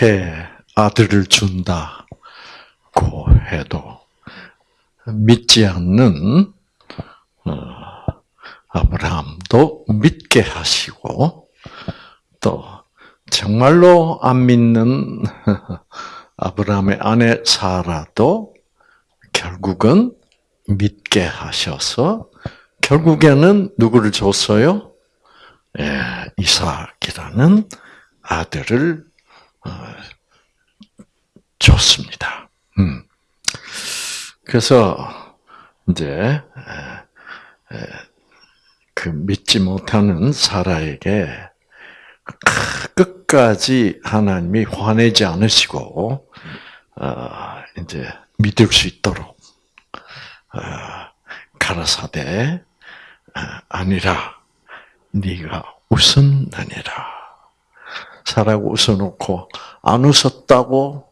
그렇게 아들을 준다고 해도 믿지 않는 어, 아브라함도 믿게 하시고 또 정말로 안 믿는 아브라함의 아내 사라도 결국은 믿게 하셔서 결국에는 누구를 줬어요? 예, 이삭이라는 아들을 어, 줬습니다. 음. 그래서 이제 그 믿지 못하는 사라에게 끝까지 하나님이 화내지 않으시고 어, 이제 믿을 수 있도록 어, 가라사대 아니라 네가 웃었느니라. 사라고 웃어놓고 안 웃었다고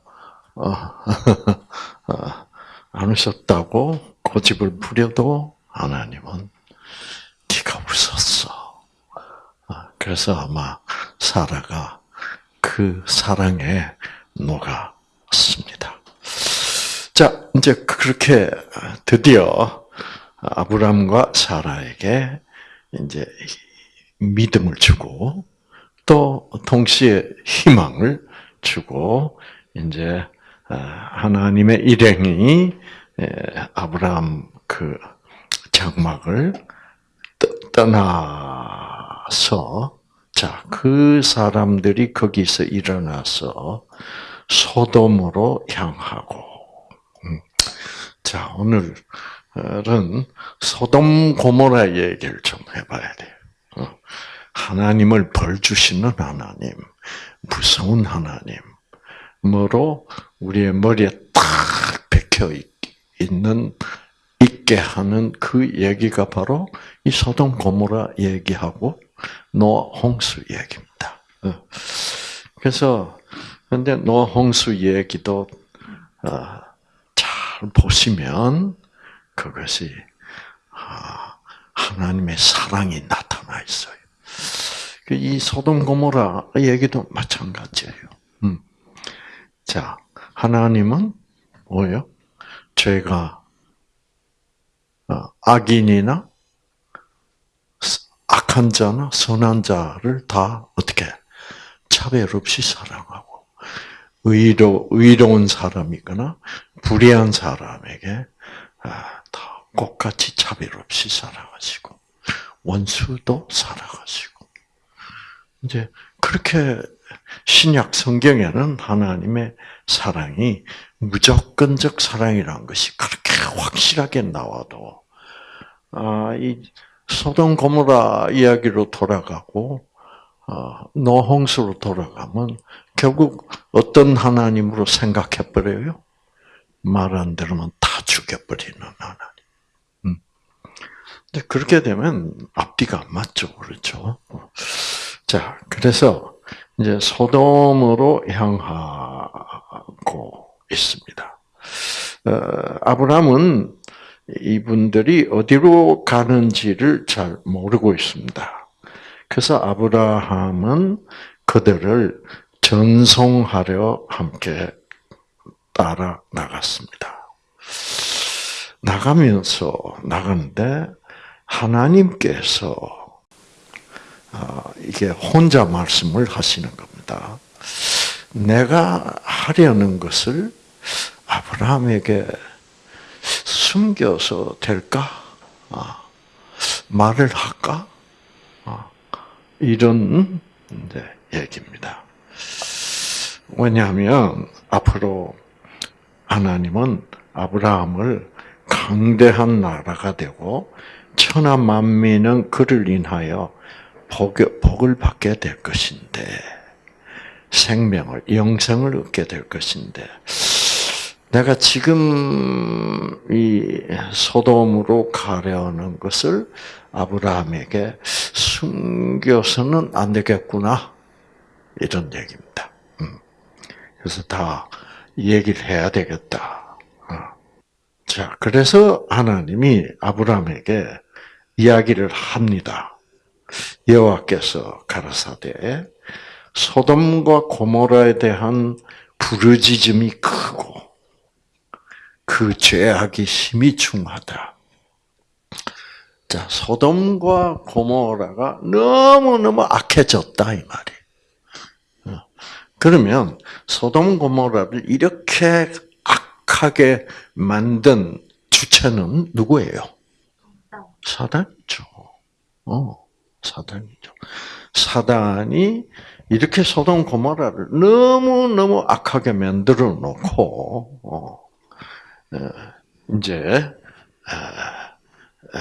어, 어, 안 웃었다고 고집을 부려도 하나님은 네가 웃었어. 어, 그래서 아마 사라가 그 사랑에 녹았습니다. 자, 이제 그렇게 드디어 아브람과 사라에게 이제 믿음을 주고 또 동시에 희망을 주고 이제 아, 하나님의 일행이 아브라함 그 장막을 떠나서 자, 그 사람들이 거기서 일어나서 소돔으로 향하고 음. 자, 오늘은 소돔 고모라 얘기를 좀 해봐야 돼요. 어. 하나님을 벌 주시는 하나님, 무서운 하나님으로 우리의 머리에 딱 박혀 있는 있게 하는 그 얘기가 바로 이 소돔 고모라 얘기하고 노아 홍수 얘기입니다. 어. 그래서 근데 노아 홍수 얘기도 어, 잘 보시면 그것이 아, 하나님의 사랑이 나타나 있어요. 그이 소돔 고모라 얘기도 마찬가지예요. 음. 자, 하나님은 뭐예요? 죄가 어, 악인이나 악한 자나 선한 자를 다 어떻게 차별 없이 사랑하고 의로 의로운 사람이거나 불의한 사람에게 아, 다 똑같이 차별 없이 사랑하시고 원수도 사랑하시고 이제 그렇게 신약 성경에는 하나님의 사랑이 무조건적 사랑이라는 것이 그렇게 확실하게 나와도 아, 이 소돔 고모라 이야기로 돌아가고 어, 노홍수로 돌아가면 결국 어떤 하나님으로 생각해 버려요? 말 안 들으면 다 죽여버리는 하나님. 음. 근데 그렇게 되면 앞뒤가 안 맞죠, 그렇죠? 자, 그래서 이제 소돔으로 향하고 있습니다. 어, 아브라함은 이분들이 어디로 가는지를 잘 모르고 있습니다. 그래서 아브라함은 그들을 전송하려 함께 따라 나갔습니다. 나가면서 나가는데 하나님께서 아, 이게 혼자 말씀을 하시는 겁니다. 내가 하려는 것을 아브라함에게 숨겨서 될까? 아, 말을 할까? 아, 이런 얘기입니다. 왜냐하면 앞으로 하나님은 아브라함을 강대한 나라가 되고 천하 만민은 그를 인하여 복을 받게 될 것인데 생명을 영생을 얻게 될 것인데 내가 지금 이 소돔으로 가려는 것을 아브라함에게 숨겨서는 안 되겠구나 이런 얘기입니다. 음. 그래서 다 얘기를 해야 되겠다. 어. 자, 그래서 하나님이 아브라함에게 이야기를 합니다. 여호와께서 가라사대 소돔과 고모라에 대한 부르짖음이 크고 그 죄악이 심히 중하다. 자, 소돔과 고모라가 너무너무 악해졌다, 이 말이. 그러면 소돔 고모라를 이렇게 악하게 만든 주체는 누구예요? 사단이죠. 어, 사단이죠. 사단이 이렇게 소돔 고모라를 너무 너무 악하게 만들어 놓고 어, 이제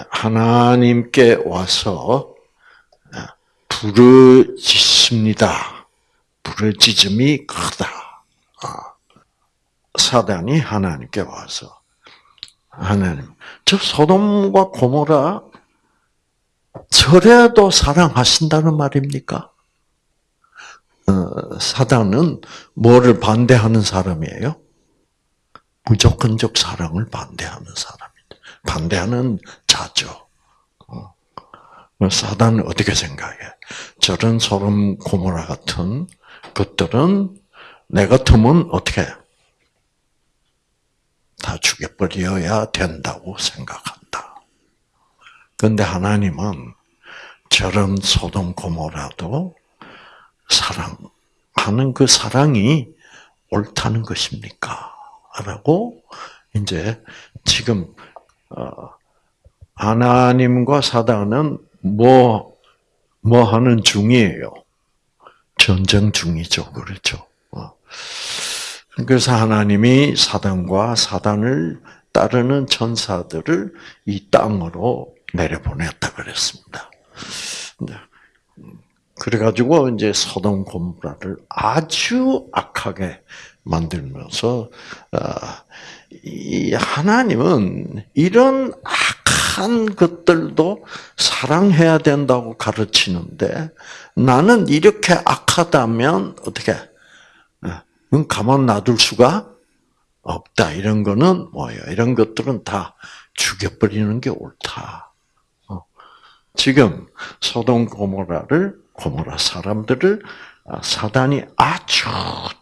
하나님께 와서 부르짖습니다. 부르짖음이 크다. 아, 사단이 하나님께 와서 하나님, 저 소돔과 고모라 저래도 사랑하신다는 말입니까? 어, 사단은 뭐를 반대하는 사람이에요? 무조건적 사랑을 반대하는 사람입니다. 반대하는 자죠. 어. 사단은 어떻게 생각해? 저런 소름 고모라 같은 것들은 내 같으면 어떻게 다 죽여버려야 된다고 생각한다. 그런데 하나님은 저런 소돔 고모라도 사랑하는 그 사랑이 옳다는 것입니까? 라고 이제 지금 어, 하나님과 사단은 뭐, 뭐 하는 중이에요? 전쟁 중이죠. 그렇죠. 어. 그래서 하나님이 사단과 사단을 따르는 천사들을 이 땅으로 내려보냈다 그랬습니다. 네. 그래가지고 이제 소돔 고모라를 아주 악하게 만들면서 어, 이 하나님은 이런 악한 것들도 사랑해야 된다고 가르치는데 나는 이렇게 악하다면 어떻게? 그럼 가만 놔둘 수가 없다. 이런 거는 뭐예요? 이런 것들은 다 죽여버리는 게 옳다. 어. 지금 소돔 고모라를 고모라 사람들을 아, 사단이 아주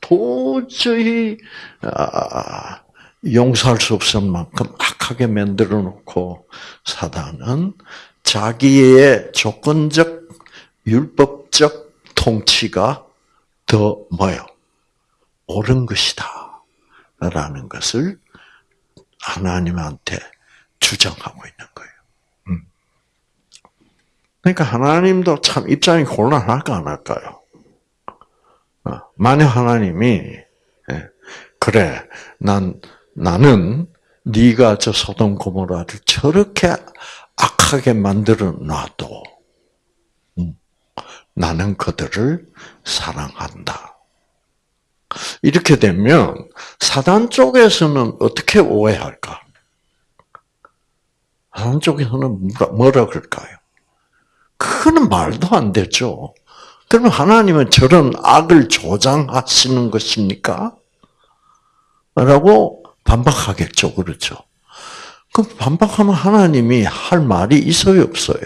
도저히 아, 용서할 수 없을 만큼 악하게 만들어 놓고 사단은 자기의 조건적 율법적 통치가 더 뭐요? 옳은 것이다. 라는 것을 하나님한테 주장하고 있는. 그러니까 하나님도 참 입장이 곤란할까 안 할까요? 어, 만약 하나님이 예, 그래 난 나는 네가 저 소돔 고모라를 저렇게 악하게 만들어 놔도 음, 나는 그들을 사랑한다. 이렇게 되면 사단 쪽에서는 어떻게 오해할까? 사단 쪽에서는 뭐라 그럴까요? 그거는 말도 안 되죠. 그러면 하나님은 저런 악을 조장하시는 것입니까? 라고 반박하겠죠. 그렇죠. 그럼 반박하면 하나님이 할 말이 있어요, 없어요?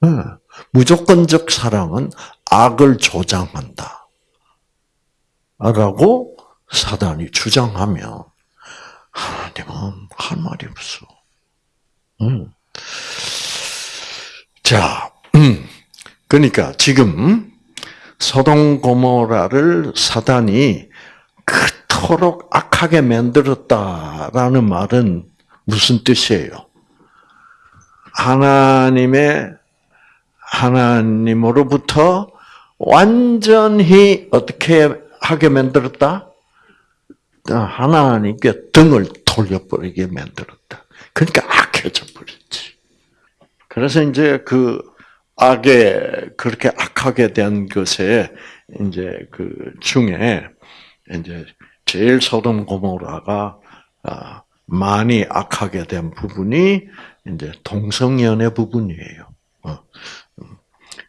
네. 무조건적 사랑은 악을 조장한다. 라고 사단이 주장하면 하나님은 할 말이 없어. 음. 자, 음. 그러니까 지금 소동 고모라를 사단이 그토록 악하게 만들었다라는 말은 무슨 뜻이에요? 하나님의 하나님으로부터 완전히 어떻게 하게 만들었다? 하나님께 등을 돌려버리게 만들었다. 그러니까 악해져. 그래서 이제 그 악에 그렇게 악하게 된 것에 이제 그 중에 이제 제일 소돔 고모라가 아, 많이 악하게 된 부분이 이제 동성연애 부분이에요. 어, 음.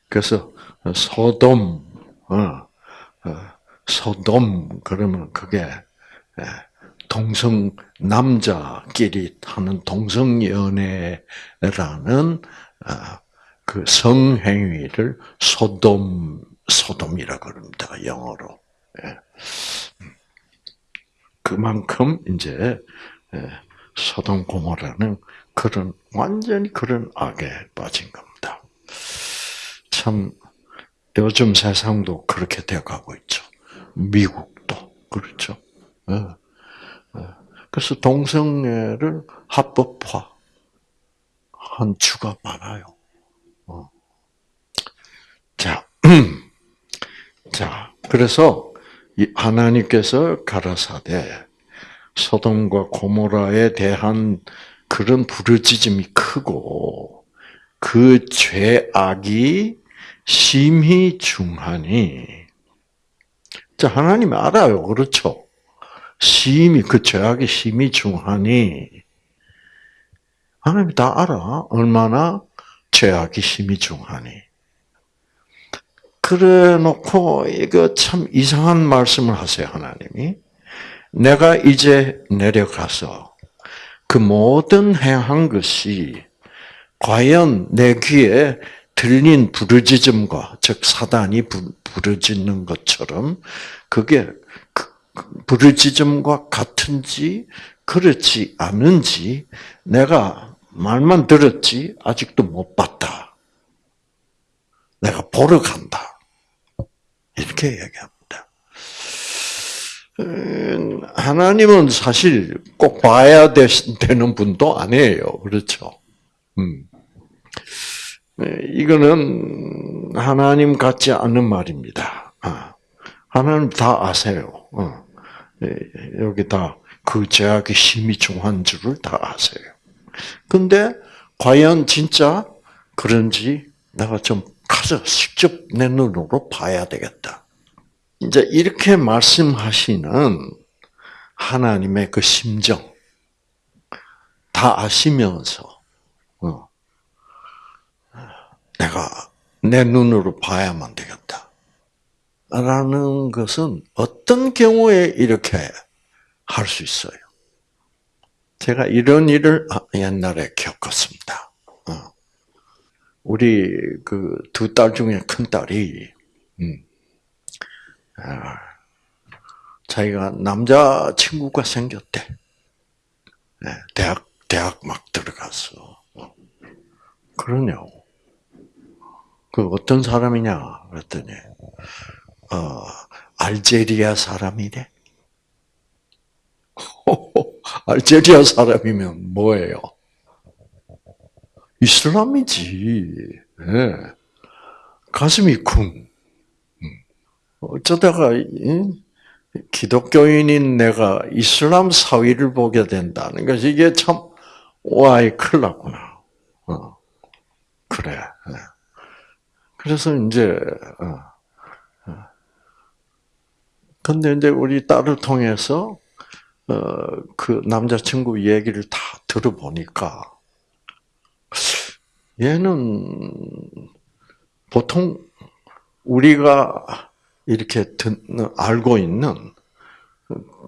그래서 소돔, 어, 어, 소돔 그러면 그게 예, 동성 남자끼리 하는 동성 연애라는 아, 그 성행위를 소돔 소돔이라 그럽니다. 영어로. 예. 그만큼 이제 예, 소돔 고모라는 그런 완전히 그런 악에 빠진 겁니다. 참 요즘 세상도 그렇게 되어가고 있죠. 미국도 그렇죠. 그래서 동성애를 합법화 한 주가 많아요. 어. 자, 자, 그래서 하나님께서 가라사대 소돔과 고모라에 대한 그런 부르짖음이 크고 그 죄악이 심히 중하니 자 하나님 알아요 그렇죠 심히 그 죄악이 심히 중하니 하나님 다 알아. 얼마나 죄악이 심히 중하니. 그래 놓고 이거 참 이상한 말씀을 하세요 하나님이. 내가 이제 내려가서 그 모든 행한 것이 과연 내 귀에 들린 부르짖음과 즉 사단이 부르짖는 것처럼 그게 그 부르짖음과 같은지 그렇지 않은지 내가 말만 들었지 아직도 못 봤다. 내가 보러 간다. 이렇게 얘기합니다. 음, 하나님은 사실 꼭 봐야 되는 분도 아니에요. 그렇죠? 음. 네, 이거는 하나님 같지 않은 말입니다. 아, 하나님 다 아세요. 어. 네, 여기 다 그 제약이 심히 중한 줄을 다 아세요. 근데 과연 진짜 그런지 내가 좀 가서 직접 내 눈으로 봐야 되겠다. 이제 이렇게 말씀하시는 하나님의 그 심정 다 아시면서 어, 내가 내 눈으로 봐야만 되겠다. 라는 것은 어떤 경우에 이렇게 할 수 있어요? 제가 이런 일을 아, 옛날에 겪었습니다. 어. 우리 그 두 딸 중에 큰 딸이 음, 아, 자기가 남자 친구가 생겼대. 네, 대학 대학 막 들어갔어. 그러냐고. 그 어떤 사람이냐 그랬더니 어 알제리아 사람이래. 알제리아 사람이면 뭐예요? 이슬람이지. 네. 가슴이 쿵. 어쩌다가 기독교인인 내가 이슬람 사위를 보게 된다는 것이 이게 참 와이 큰일 났구나. 어. 그래. 네. 그래서 이제 어. 어. 근데 이제 우리 딸을 통해서 그 남자친구 얘기를 다 들어보니까 얘는 보통 우리가 이렇게 알고 있는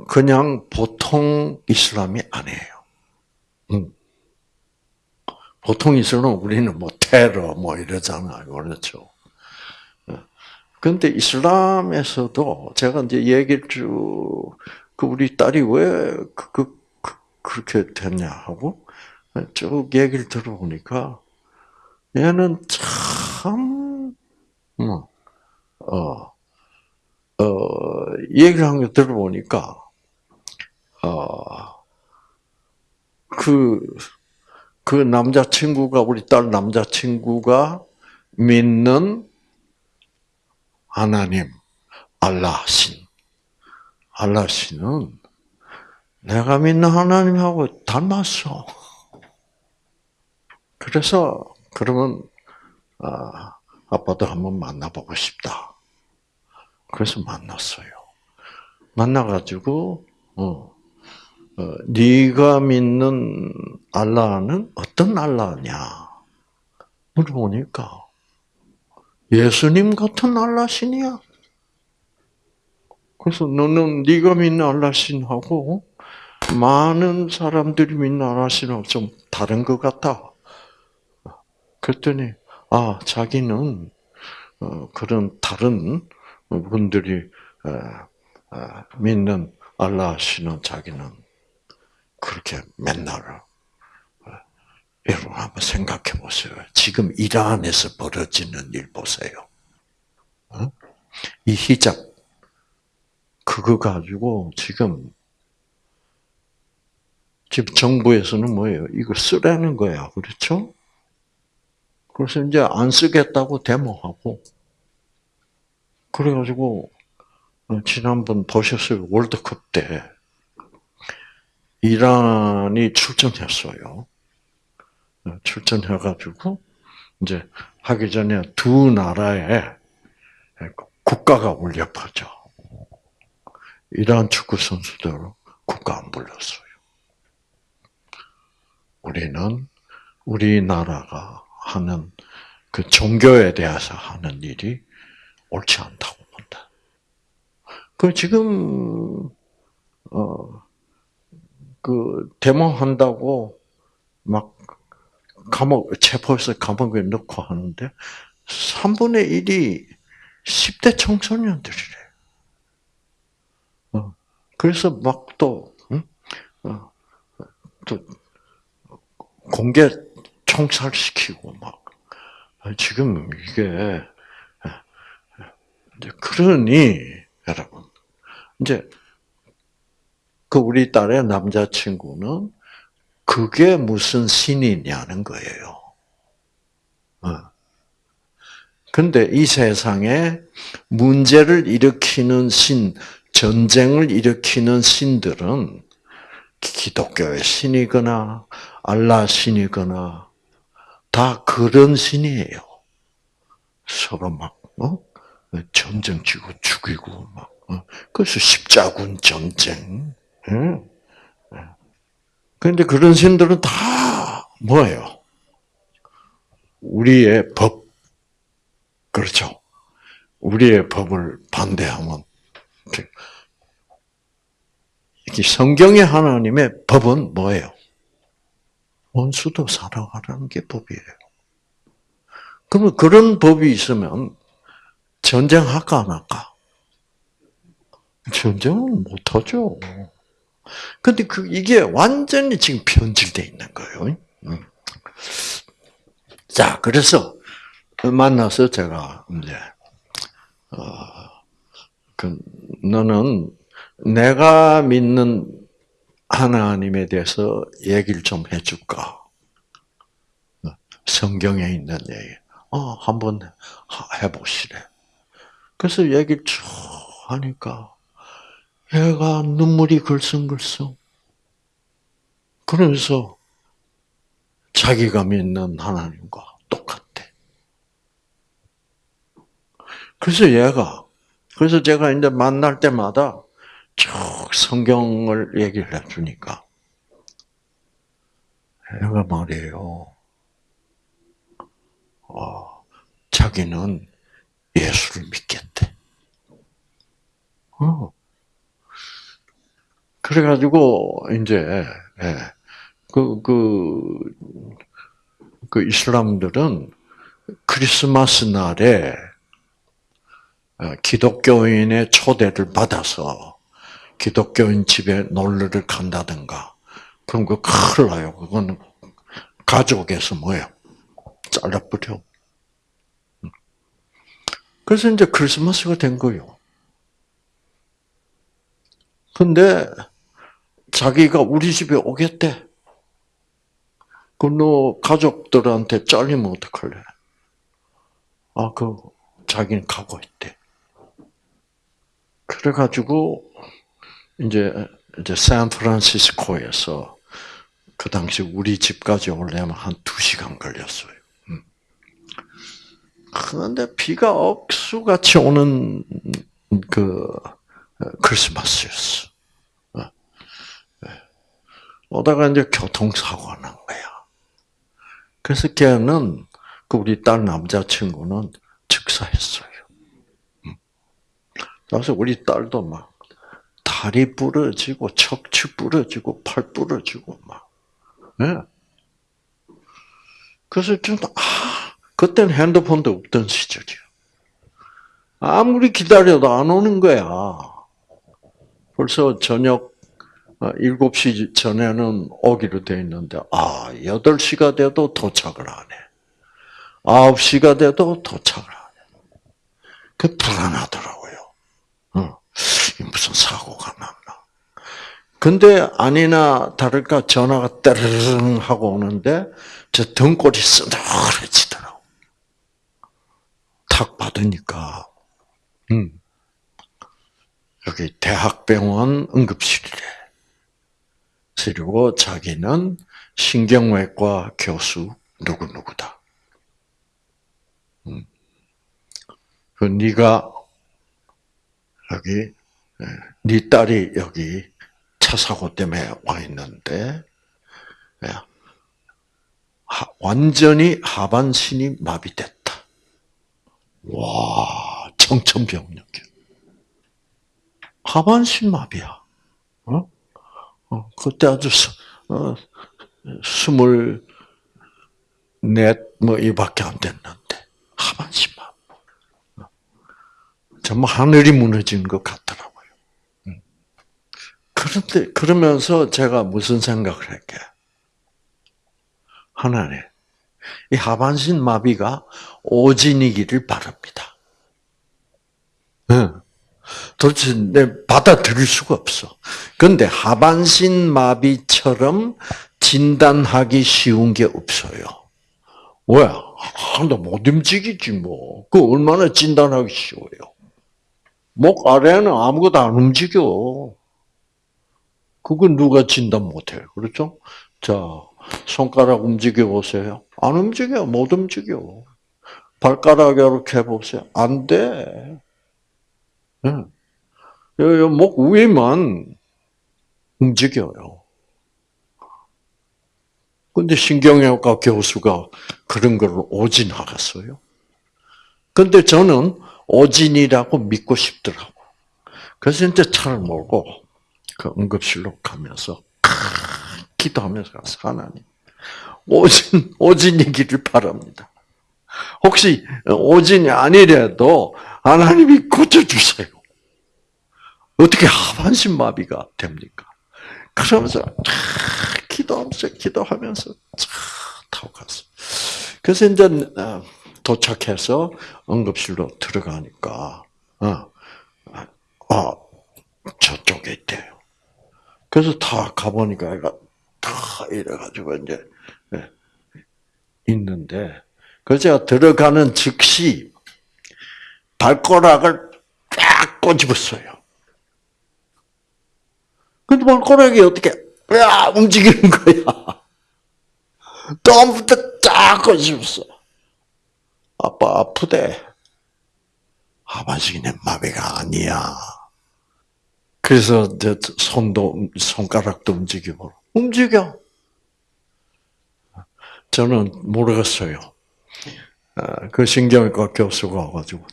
그냥 보통 이슬람이 아니에요. 음. 보통 이슬람 우리는 뭐 테러 뭐 이러잖아요, 그렇죠? 근데 이슬람에서도 제가 이제 얘기를 쭉, 그 우리 딸이 왜 그, 그, 그, 그렇게 됐냐 하고 쭉 얘기를 들어보니까 얘는 참, 뭐, 어, 어, 얘기를 한 거 들어보니까, 어, 그, 그 남자친구가, 우리 딸 남자친구가 믿는 하나님, 알라 신. 알라 신은 내가 믿는 하나님하고 닮았어. 그래서, 그러면, 아, 아빠도 한번 만나보고 싶다. 그래서 만났어요. 만나가지고 어, 어, 네가 믿는 알라는 어떤 알라냐 물어보니까 예수님 같은 알라신이야. 그래서 너는 네가 믿는 알라신하고 많은 사람들이 믿는 알라신하고 좀 다른 것 같다. 그랬더니 아 자기는 어, 그런 다른 분들이 어, 어, 믿는 알라 씨는 자기는 그렇게 맨날 여러분 한번 생각해 보세요. 지금 이란에서 벌어지는 일 보세요. 이 히잡 그거 가지고 지금 지금 정부에서는 뭐예요? 이거 쓰라는 거야. 그렇죠? 그래서 이제 안 쓰겠다고 데모하고 그래가지고 어, 지난번 보셨어요 월드컵 때 이란이 출전했어요. 어, 출전해가지고 이제 하기 전에 두 나라의 국가가 울려 퍼져. 이란 축구 선수들 국가 안 불렀어요. 우리는 우리나라가 하는 그 종교에 대해서 하는 일이 옳지 않다고 본다. 그 지금 어그 데모한다고 막 감옥 체포해서 감옥에 넣고 하는데 3분의 1이 10대 청소년들이래. 어. 그래서 막 또 응? 어. 또 공개 총살시키고 막 지금 이게 그러니 여러분 이제 그 우리 딸의 남자친구는 그게 무슨 신이냐는 거예요. 어. 근데 이 세상에 문제를 일으키는 신, 전쟁을 일으키는 신들은 기독교의 신이거나 알라 신이거나 다 그런 신이에요. 서로 막 어? 전쟁 치고 죽이고 막 어? 그래서 십자군 전쟁. 응? 그런데 그런 신들은 다 뭐예요? 우리의 법. 그렇죠. 우리의 법을 반대하면 성경의 하나님의 법은 뭐예요? 원수도 사랑하라는 게 법이에요. 그러면 그런 법이 있으면 전쟁할까 안 할까? 전쟁은 못하죠. 근데 그, 이게 완전히 지금 변질되어 있는 거예요. 음. 자, 그래서 만나서 제가 이제, 어, 그, 너는 내가 믿는 하나님에 대해서 얘기를 좀 해줄까? 성경에 있는 얘기. 어, 한번 해보시래. 그래서 얘기를 쭉 하니까, 얘가 눈물이 글썽글썽. 그러면서 자기가 믿는 하나님과 똑같대. 그래서 얘가, 그래서 제가 이제 만날 때마다 쭉 성경을 얘기를 해주니까, 얘가 말이에요. 어, 자기는 예수를 믿겠대. 어. 그래가지고, 이제, 예, 그, 그, 그 이슬람들은 크리스마스 날에 어, 기독교인의 초대를 받아서 기독교인 집에 놀러를 간다든가, 그럼 그 큰일 나요. 그거는 가족에서 뭐예요? 잘라버려. 그래서 이제 크리스마스가 된 거예요. 근데 자기가 우리 집에 오겠대. 그너 가족들한테 잘리면 어떡할래? 아, 그 자기는 가고 있대. 그래가지고 이제 이제 샌프란시스코에서 그 당시 우리 집까지 오려면 한 두 시간 걸렸어요. 음. 그런데 비가 억수같이 오는 그 크리스마스였어. 어. 예. 오다가 이제 교통사고가 난 거야. 그래서 걔는 그 우리 딸 남자친구는 즉사했어요. 음. 그래서 우리 딸도 막 다리 부러지고 척추 부러지고 팔 부러지고 막. 네. 그래서 좀 아, 그때는 핸드폰도 없던 시절이요. 아무리 기다려도 안 오는 거야. 벌써 저녁 7시 전에는 오기로 돼 있는데, 아, 8시가 돼도 도착을 안 해. 9시가 돼도 도착을 안 해. 그 불안하더라고요. 어, 무슨 사고가 났나. 근데 아니나 다를까 전화가 따르릉 하고 오는데 저 등골이 쓰늘해지더라고. 탁 받으니까 음. 여기 대학병원 응급실이래. 그리고 자기는 신경외과 교수 누구 누구다. 음. 그 네가 여기 네 딸이 여기 차 사고 때문에 와 있는데 완전히 하반신이 마비됐다. 와, 청천벽력이야. 하반신 마비야. 어? 어, 그때 아주 스, 어, 스물 넷뭐 이밖에 안 됐는데 하반신 마비. 정말 하늘이 무너진 것 같더라고요. 그런데 그러면서 제가 무슨 생각을 했게? 하나님, 이 하반신 마비가 오진이기를 바랍니다. 네. 도대체 내 받아들일 수가 없어. 근데 하반신 마비처럼 진단하기 쉬운 게 없어요. 왜? 하나도 못 움직이지 뭐. 그 얼마나 진단하기 쉬워요. 목 아래는 아무것도 안 움직여. 그건 누가 진단 못해. 그렇죠? 자, 손가락 움직여 보세요. 안 움직여. 못 움직여. 발가락 이렇게 해보세요. 안 돼. 네. 목 위만 움직여요. 근데 신경외과 교수가 그런 걸 오진하겠어요? 근데 저는 오진이라고 믿고 싶더라고. 그래서 이제 차를 몰고 그 응급실로 가면서 기도하면서 가서 하나님 오진 오진이기를 바랍니다. 혹시 오진이 아니래도 하나님이 고쳐주세요. 어떻게 하반신 마비가 됩니까? 그러면서 기도하면서 기도하면서 타고 갔어. 그래서 이제 어, 도착해서 응급실로 들어가니까 어, 어 저쪽에 있대요. 그래서 다 가보니까 애가 다 이래가지고 이제 예, 있는데 그래서 제가 들어가는 즉시 발가락을 쫙 꼬집었어요. 근데 발가락이 어떻게 야 움직이는 거야. 처음부터 쫙 꼬집었어. 아빠 아프대. 하반신이 마비가 아니야. 그래서 손도 손가락도 움직이고 움직여. 저는 모르겠어요. 아, 그 신경외과 교수가 와가지고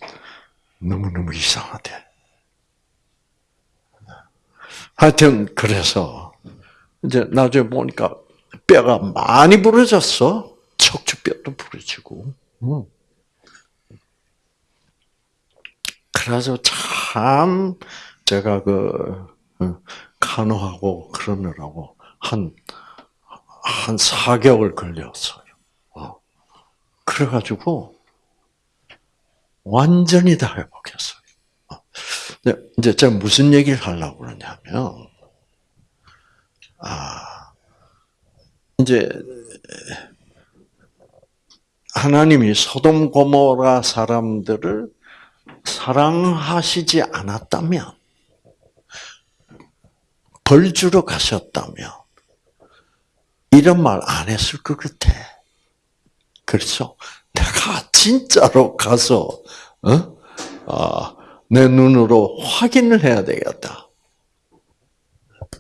너무너무 이상하대. 하여튼 그래서 이제 나중에 보니까 뼈가 많이 부러졌어. 척추뼈도 부러지고. 그래서 참 제가 그 어, 간호하고 그러느라고 한 한 4개월 걸렸어요. 어. 그래가지고 완전히 다 회복했어요. 어. 이제 제가 무슨 얘기를 하려고 그러냐면, 아, 이제, 하나님이 소돔 고모라 사람들을 사랑하시지 않았다면, 벌 주러 가셨다면 이런 말 안 했을 것 같아. 그렇죠? 내가 진짜로 가서 어? 아, 내 눈으로 확인을 해야 되겠다.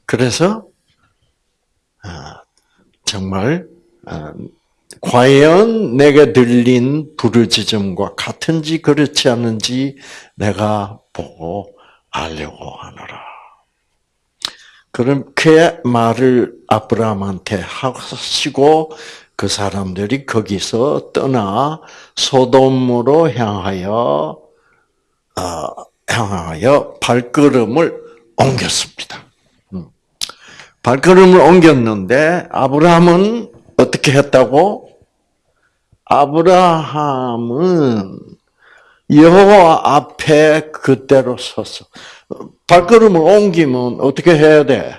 그래서 아, 정말 아, 과연 내가 들린 부르짖음과 같은지 그렇지 않은지 내가 보고 알려고 하노라. 그렇게 말을 아브라함한테 하시고 그 사람들이 거기서 떠나 소돔으로 향하여 어, 향하여 발걸음을 옮겼습니다. 음. 발걸음을 옮겼는데 아브라함은 어떻게 했다고? 아브라함은 여호와 앞에 그대로 섰어. 발걸음을 옮기면 어떻게 해야 돼?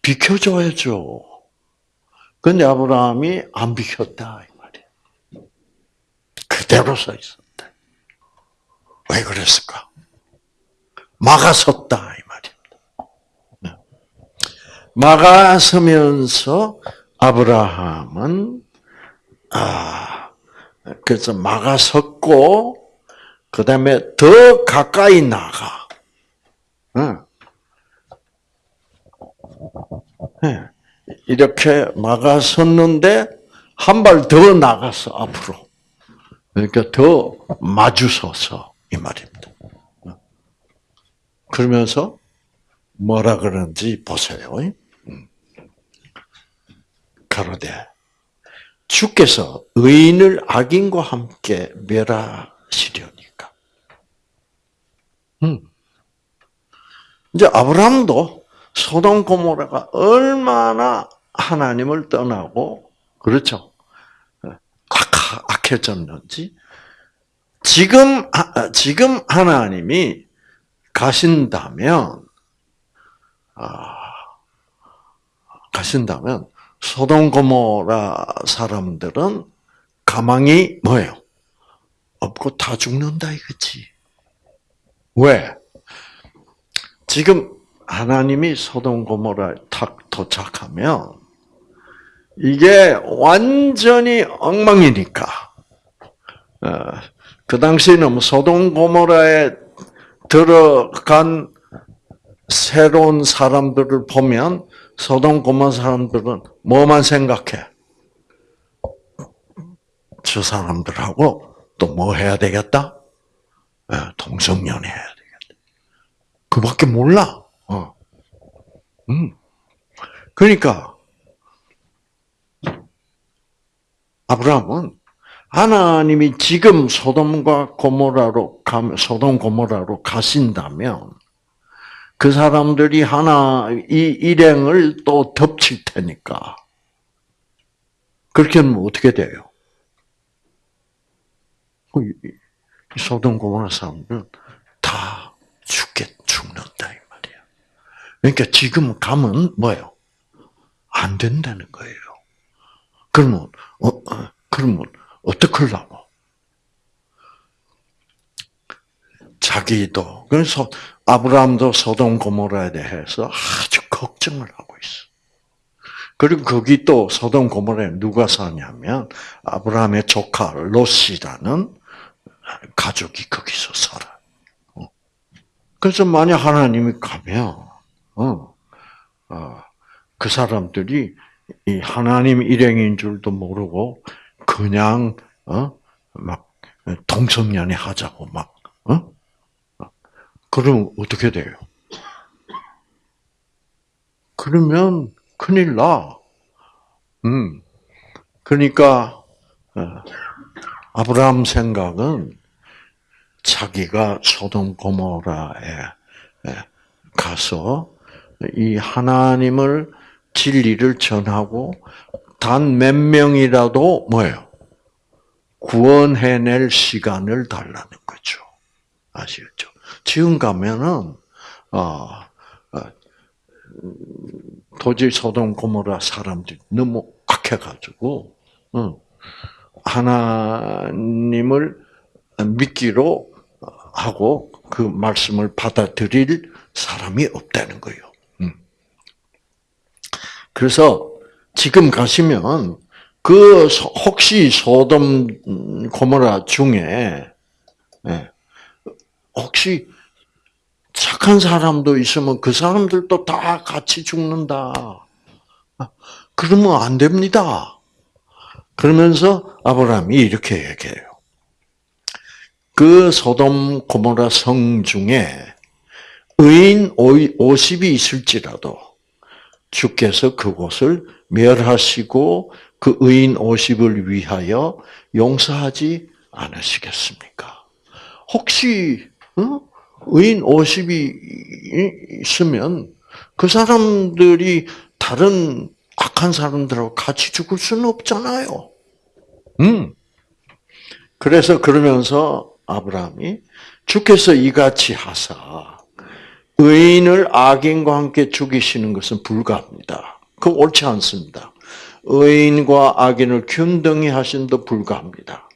비켜줘야죠. 근데 아브라함이 안 비켰다 이 말이야. 그대로 서 있었다. 왜 그랬을까? 막아섰다 이 말입니다. 네. 막아서면서 아브라함은 아 그래서 막아섰고 그 다음에 더 가까이 나가. 네. 이렇게 막아섰는데 한 발 더 나갔어 앞으로. 그러니까 더 마주서서 이 말입니다. 그러면서 뭐라 그런지 보세요. 가로되 주께서 의인을 악인과 함께 멸하시려니까. 음. 이제 아브라함도 소돔 고모라가 얼마나 하나님을 떠나고 그렇죠. 악, 악해졌는지 지금 지금 하나님이 가신다면 아, 가신다면 소돔 고모라 사람들은 가망이 뭐예요? 없고 다 죽는다 이거지. 왜? 지금 하나님이 소돔 고모라에 탁 도착하면 이게 완전히 엉망이니까. 어, 그 당시에는 뭐 소돔 고모라에 들어간 새로운 사람들을 보면 소돔 고모라 사람들은 뭐만 생각해? 저 사람들하고 또 뭐 해야 되겠다? 예, 동성연애 해야 되겠다. 그밖에 몰라. 어. 음. 그러니까 아브라함은 하나님이 지금 소돔과 고모라로 가 소돔 고모라로 가신다면 그 사람들이 하나 이 일행을 또 덮칠 테니까 그렇게 하면 어떻게 돼요? 소돔 고모라 사람들은 다 죽게 죽는다. 그러니까 지금 가면 뭐예요? 안 된다는 거예요. 그러면 어, 어 그러면 어떡하려고? 자기도 그래서 아브라함도 소돔 고모라에 대해서 아주 걱정을 하고 있어. 그리고 거기 또 소돔 고모라에 누가 사냐면 아브라함의 조카 롯이라는 가족이 거기서 살아. 어. 그래서 만약 하나님이 가면 어, 어, 그 사람들이 이 하나님 일행인 줄도 모르고 그냥 어 막 동성연애 하자고 막 어? 그러면 어떻게 돼요? 그러면 큰일 나. 음. 그러니까 어, 아브라함 생각은 자기가 소돔 고모라에 가서 이 하나님을 진리를 전하고 단 몇 명이라도 뭐예요? 구원해낼 시간을 달라는 거죠. 아시겠죠? 지금 가면은 어, 어, 도저히 소돔 고모라 사람들이 너무 악해가지고 어, 하나님을 믿기로 하고 그 말씀을 받아들일 사람이 없다는 거예요. 음. 그래서 지금 가시면 그 혹시 소돔 고모라 중에 예, 혹시 착한 사람도 있으면 그 사람들도 다 같이 죽는다. 그러면 안 됩니다. 그러면서 아브라함이 이렇게 얘기해요. 그 소돔 고모라 성 중에 의인 50이 있을지라도 주께서 그곳을 멸하시고 그 의인 50을 위하여 용서하지 않으시겠습니까? 혹시 어? 의인 50이 있으면 그 사람들이 다른 악한 사람들하고 같이 죽을 수는 없잖아요. 음. 그래서 그러면서 아브라함이 주께서 이같이 하사 의인을 악인과 함께 죽이시는 것은 불가합니다. 그 옳지 않습니다. 의인과 악인을 균등히 하신도 불가합니다.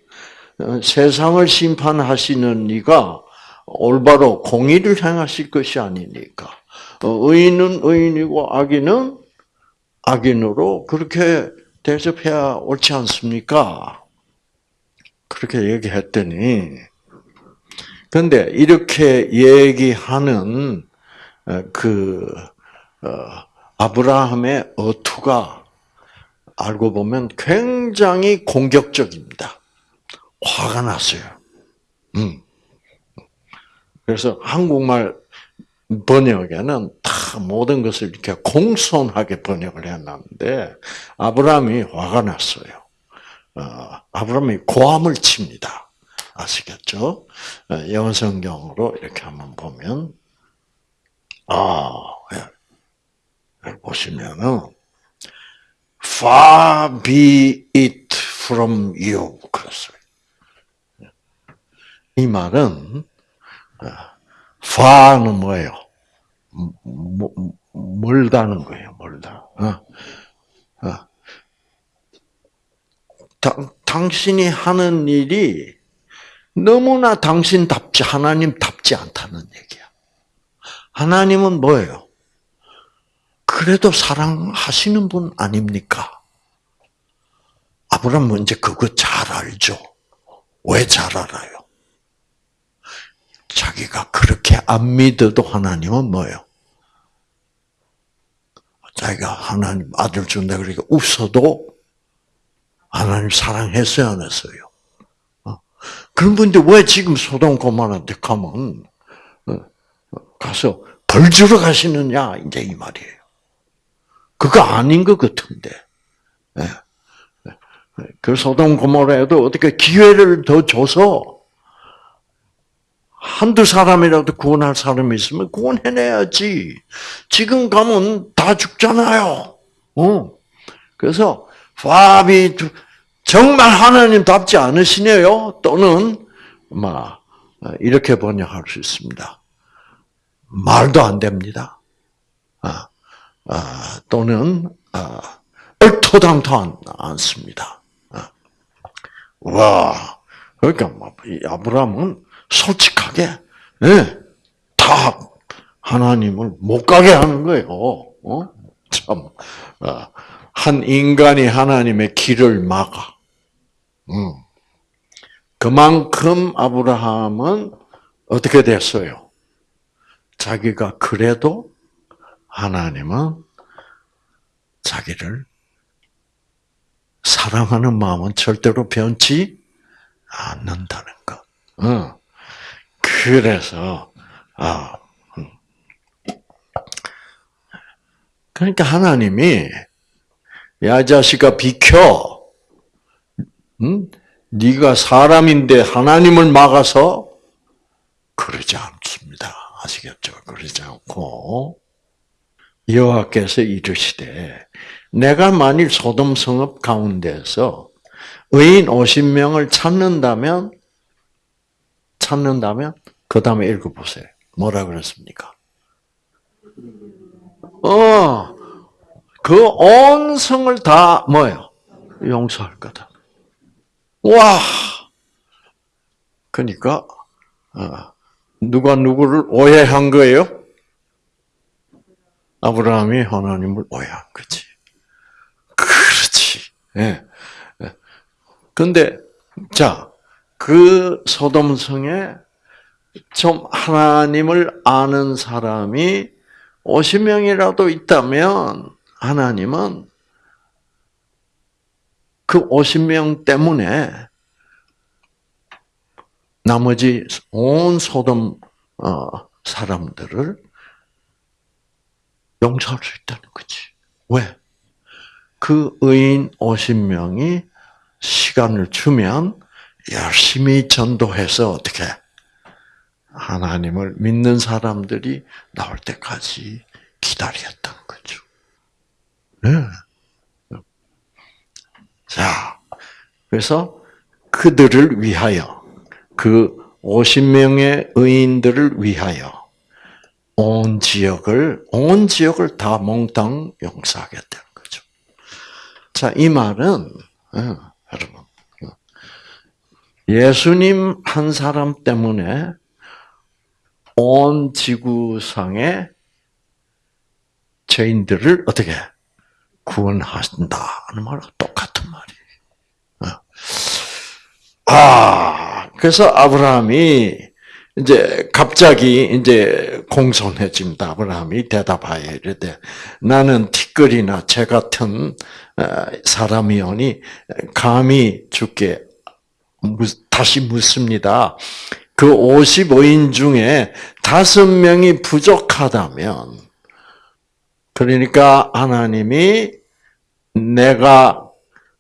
어, 세상을 심판하시는 이가 올바로 공의를 행하실 것이 아니니까 어, 의인은 의인이고 악인은 악인으로 그렇게 대접해야 옳지 않습니까? 그렇게 얘기했더니 근데 이렇게 얘기하는 어, 그 아브라함의 어투가 알고 보면 굉장히 공격적입니다. 화가 났어요. 음. 그래서 한국말 번역에는 다 모든 것을 이렇게 공손하게 번역을 해놨는데 아브라함이 화가 났어요. 어, 아브라함이 고함을 칩니다. 아시겠죠? 어, 영어 성경으로 이렇게 한번 보면 아 예. 보시면은 far be it from you 그랬어요. 이 말은 far는 뭐예요? 멀다는 거예요. 멀다. 어? 어. 다, 당신이 하는 일이 너무나 당신답지 하나님답지 않다는 얘기야. 하나님은 뭐예요? 그래도 사랑하시는 분 아닙니까? 아브라함은 이제 그거 잘 알죠. 왜 잘 알아요? 자기가 그렇게 안 믿어도 하나님은 뭐예요? 자기가 하나님 아들 준다 그러니까 웃어도 하나님 사랑했어요, 안 했어요? 어? 그런 분들 왜 지금 소돔 고마한테 가면 어, 가서 벌 주러 가시느냐 이제 이 말이에요. 그거 아닌 것 같은데. 예. 그 소돔 고모라에도 어떻게 기회를 더 줘서 한두 사람이라도 구원할 사람이 있으면 구원해내야지. 지금 가면 다 죽잖아요. 어. 그래서 파비 정말 하나님답지 않으시네요. 또는 막 이렇게 번역할 수 있습니다. 말도 안 됩니다. 아, 아, 또는 아, 얼토당토 않습니다. 아. 와, 그러니까 뭐, 아브라함은 솔직하게 네, 다 하나님을 못 가게 하는 거예요. 어? 참, 어, 한 인간이 하나님의 길을 막아. 음. 그만큼 아브라함은 어떻게 됐어요? 자기가 그래도 하나님은 자기를 사랑하는 마음은 절대로 변치 않는다는 것. 어. 그래서 아 음. 그러니까 하나님이 야 자식아 비켜. 응? 네가 사람인데 하나님을 막아서 그러지 않습니다. 아시겠죠? 그러지 않고 여호와께서 이르시되 내가 만일 소돔 성읍 가운데서 의인 50명을 찾는다면 찾는다면 그 다음에 읽어보세요. 뭐라 그랬습니까? 어, 그 온 성을 다 뭐예요? 용서할 거다. 와! 그러니까 어, 누가 누구를 오해한 거예요? 아브라함이 하나님을 오해한 거지. 그렇지. 예. 예. 근데 자, 그 소돔성에 좀 하나님을 아는 사람이 50명이라도 있다면 하나님은 그 50명 때문에 나머지 온 소돔 어, 사람들을 용서할 수 있다는 거지. 왜? 그 의인 50명이 시간을 주면 열심히 전도해서 어떻게 하나님을 믿는 사람들이 나올 때까지 기다렸던 거죠. 네. 자, 그래서 그들을 위하여, 그 50명의 의인들을 위하여 온 지역을, 온 지역을 다 몽땅 용서하겠다는 거죠. 자, 이 말은, 예, 여러분, 예수님 한 사람 때문에 온 지구상의 죄인들을 어떻게 구원하신다는 말과 똑같은 말이에요. 어. 아, 그래서 아브라함이 이제 갑자기 이제 공손해집니다. 아브라함이 대답하여 이르되 나는 티끌이나 재 같은 어, 사람이오니 감히 주께 다시 묻습니다. 그 55인 중에 다섯 명이 부족하다면, 그러니까 하나님이 내가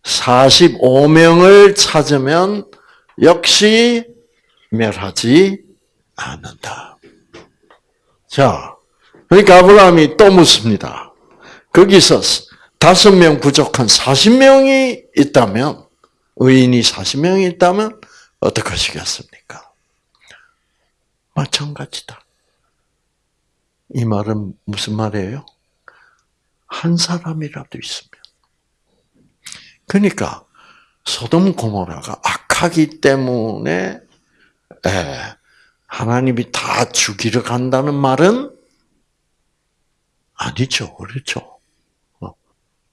45명을 찾으면 역시 멸하지 않는다. 자, 그러니까 아브라함이 또 묻습니다. 거기서 다섯 명 부족한 40명이 있다면, 의인이 40명이 있다면, 어떻게 하시겠습니까? 마찬가지다. 이 말은 무슨 말이에요? 한 사람이라도 있으면. 그러니까 소돔 고모라가 악 하기 때문에 하나님이 다 죽이러 간다는 말은 아니죠. 그렇죠. 어.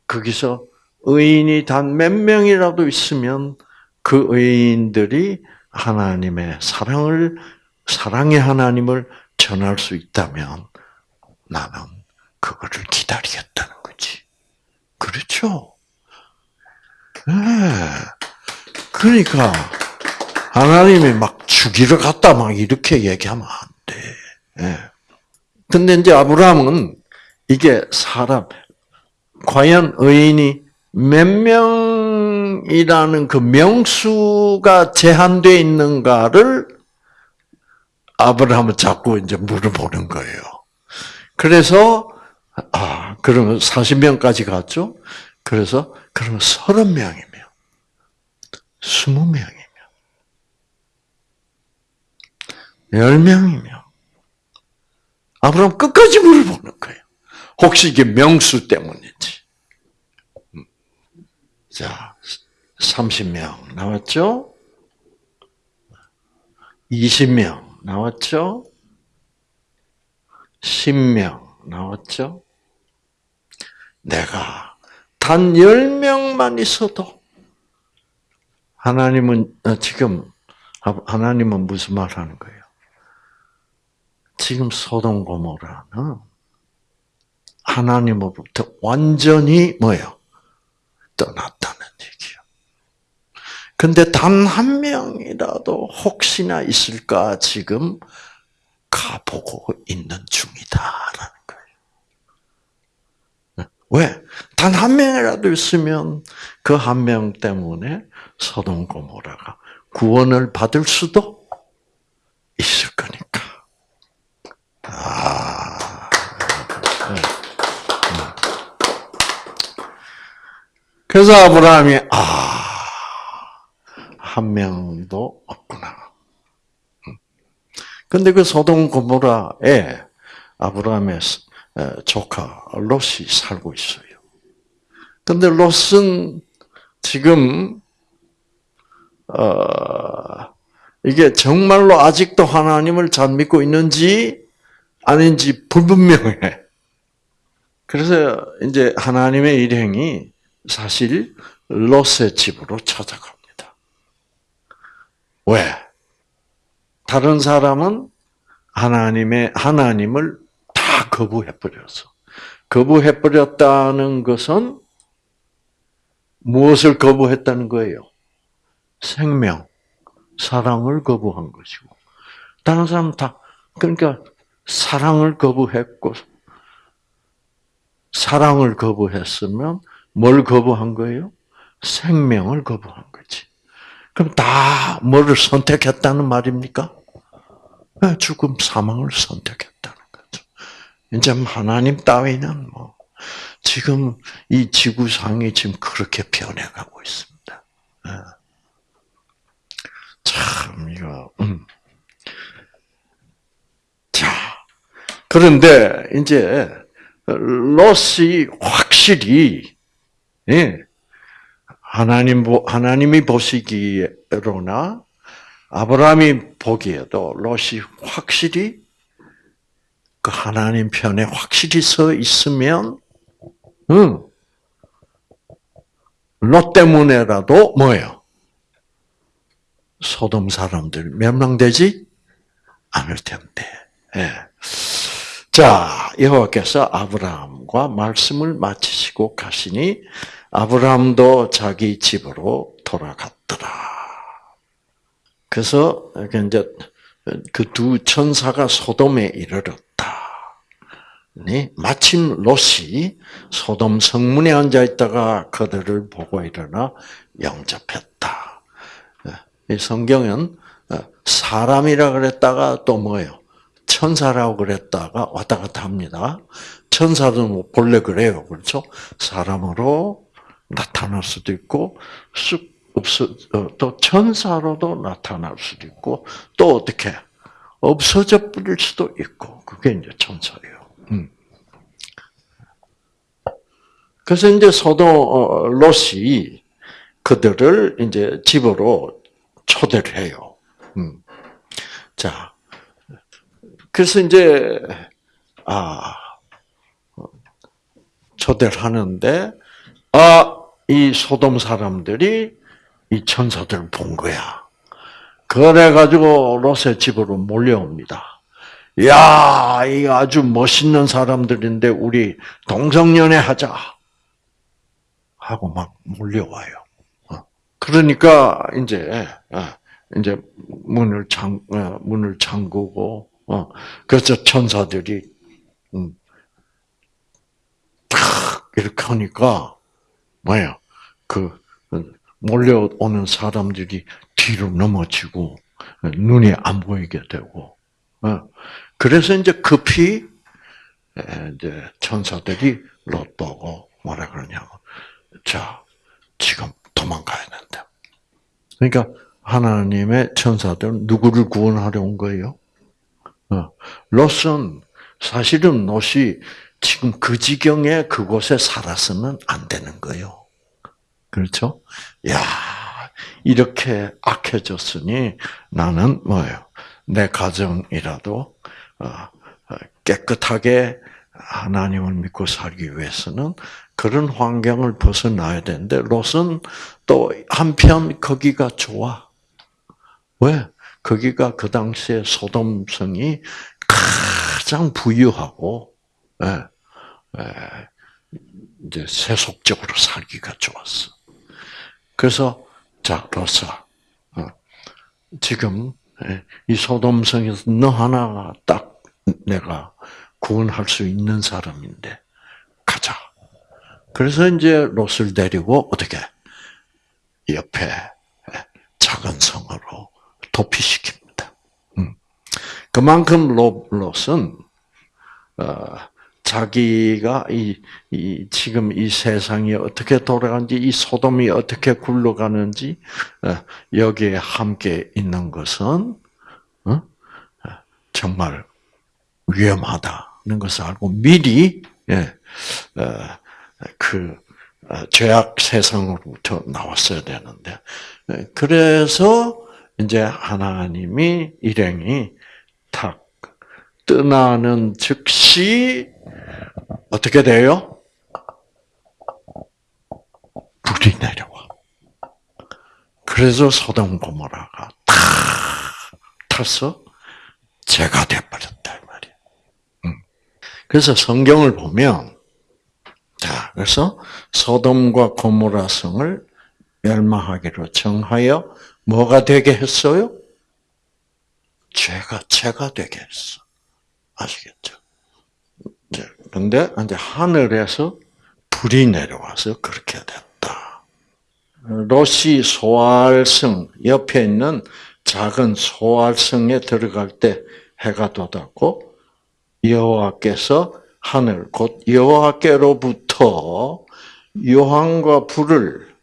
거기서 의인이 단 몇 명이라도 있으면 그 의인들이 하나님의 사랑을 사랑의 하나님을 전할 수 있다면 나는 그거를 기다리겠다는 거지. 그렇죠? 네. 그러니까 하나님이 막 죽이러 갔다 막 이렇게 얘기하면 안 돼. 네. 근데 이제 아브라함은 이게 사람 과연 의인이 몇 명이라는 그 명수가 제한되어 있는가를 아브라함은 자꾸 이제 물어보는 거예요. 그래서 아 그러면 40명까지 갔죠. 그래서 그러면 30명이면 20명이면 10명이면 아브라함 끝까지 물어보는 거예요. 혹시 이게 명수 때문인지. 음. 자, 30명 나왔죠? 20명 나왔죠? 10명 나왔죠? 내가 단 10명만 있어도 하나님은 어, 지금 하나님은 무슨 말 하는 거예요? 지금 소돔 고모라는 하나님으로부터 완전히 뭐예요? 떠났다는 얘기예요. 근데 단 한 명이라도 혹시나 있을까 지금 가보고 있는 중이다라는 거예요. 왜? 단 한 명이라도 있으면 그 한 명 때문에 소돔 고모라가 구원을 받을 수도 있을 거니까. 아. 네. 그래서 아브라함이 아 한 명도 없구나. 근데 그 소돔 고모라에 아브라함의 조카 롯이 살고 있어요. 근데 롯은 지금 어, 이게 정말로 아직도 하나님을 잘 믿고 있는지 아닌지 불분명해. 그래서 이제 하나님의 일행이 사실 롯의 집으로 찾아가. 왜? 다른 사람은 하나님의 하나님을 다 거부해 버려서 거부해 버렸다는 것은 무엇을 거부했다는 거예요? 생명, 사랑을 거부한 것이고 다른 사람 다 그러니까 사랑을 거부했고 사랑을 거부했으면 뭘 거부한 거예요? 생명을 거부한 거지. 그럼 다 뭐를 선택했다는 말입니까? 죽음, 사망을 선택했다는 거죠. 이제 하나님 따위는 뭐 지금 이 지구상이 지금 그렇게 변해가고 있습니다. 예. 참 이거. 음. 자 그런데 이제 롯이 확실히 예, 하나님 하나님이 보시기로나 아브라함이 보기에도 롯이 확실히 그 하나님 편에 확실히 서 있으면, 응, 롯 때문에라도 뭐예요? 소돔 사람들 멸망되지 않을 텐데. 예. 자, 여호와께서 아브라함과 말씀을 마치시고 가시니 아브라함도 자기 집으로 돌아갔더라. 그래서 이제 그 두 천사가 소돔에 이르렀다. 네, 마침 롯이 소돔 성문에 앉아 있다가 그들을 보고 일어나 영접했다. 이 성경은 사람이라 그랬다가 또 뭐예요? 천사라고 그랬다가 왔다 갔다 합니다. 천사는 뭐 본래 그래요. 그렇죠? 사람으로 나타날 수도 있고, 쑥 없어 어, 또 천사로도 나타날 수도 있고 또 어떻게 없어져 버릴 수도 있고 그게 이제 천사예요. 음. 그래서 이제 소도 어, 롯이 그들을 이제 집으로 초대를 해요. 음. 자, 그래서 이제 아 초대를 하는데 아이 소돔 사람들이 이 천사들을 본 거야. 그래 가지고 롯의 집으로 몰려옵니다. 야, 이 아주 멋있는 사람들인데 우리 동성연애 하자. 하고 막 몰려와요. 어. 그러니까 이제 어, 이제 문을 잠 어, 문을 잠그고 그래서 천사들이 음, 탁 이렇게 하니까 뭐야 그 몰려오는 사람들이 뒤로 넘어지고 눈이 안 보이게 되고 어. 그래서 이제 급히 이제 천사들이 롯 보고 뭐라 그러냐면 자 지금 도망가야 된다. 그러니까 하나님의 천사들은 누구를 구원하려 온 거예요? 어. 롯은 사실은 롯이 지금 그 지경에 그곳에 살아서는 안 되는 거예요. 그렇죠? 야, 이렇게 악해졌으니 나는 뭐예요? 내 가정이라도 어, 어, 깨끗하게 하나님을 믿고 살기 위해서는 그런 환경을 벗어나야 되는데 롯은 또 한편 거기가 좋아. 왜? 거기가 그 당시에 소돔성이 가장 부유하고 예, 예, 이제 세속적으로 살기가 좋았어. 그래서 자 로사 어, 지금 예, 이 소돔성에서 너 하나가 딱 내가 구원할 수 있는 사람인데 가자. 그래서 이제 롯을 데리고 어떻게 옆에 예, 작은 성으로 도피시킵니다. 음. 그만큼 롯은 어, 자기가 이, 이, 지금 이 세상이 어떻게 돌아가는지, 이 소돔이 어떻게 굴러가는지, 어, 여기에 함께 있는 것은, 어? 정말 위험하다는 것을 알고 미리, 예, 어, 그, 죄악 세상으로부터 나왔어야 되는데, 예, 그래서 이제 하나님이 일행이 탁 떠나는 즉시 어떻게 돼요? 불이 내려와. 그래서 소돔 고모라가 다 타서 죄가 되어버렸다 말이야. 그래서 성경을 보면 자 그래서 소돔과 고모라 성을 멸망하기로 정하여 뭐가 되게 했어요? 죄가 죄가 되게 했어. 아시겠죠? 그런데 이제 하늘에서 불이 내려와서 그렇게 됐다. 로시 소알성 옆에 있는 작은 소알성에 들어갈 때 해가 돋았고 여호와께서 하늘 곧 여호와께로부터 유황과 불을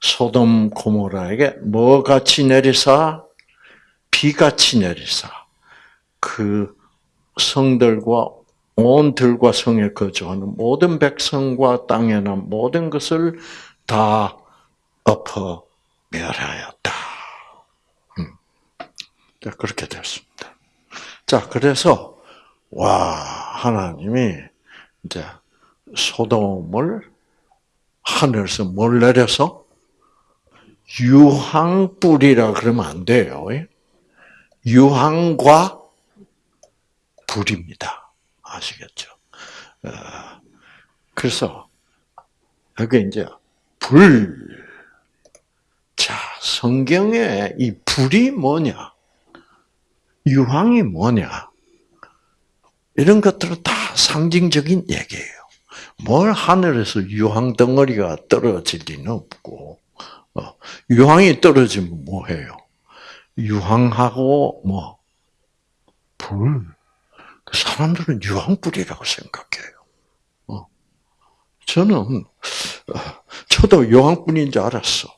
소돔 고모라에게 뭐 같이 내리사 비같이 내리사 그 성들과 온 들과 성에 거주하는 모든 백성과 땅에 난 모든 것을 다 엎어 멸하였다. 음. 그렇게 됐습니다. 자, 그래서 와 하나님이 이제 소돔을 하늘에서 뭘 내려서 유황불이라 그러면 안 돼요. 유황과 불입니다. 아시겠죠? 어, 그래서 여기 이제 불. 자, 성경에 이 불이 뭐냐? 유황이 뭐냐? 이런 것들은 다 상징적인 얘기예요. 뭘 하늘에서 유황 덩어리가 떨어질 리는 없고, 어, 유황이 떨어지면 뭐 해요? 유황하고 뭐, 불. 그 사람들은 유황불이라고 생각해요. 어. 저는, 어, 저도 유황불인 줄 알았어.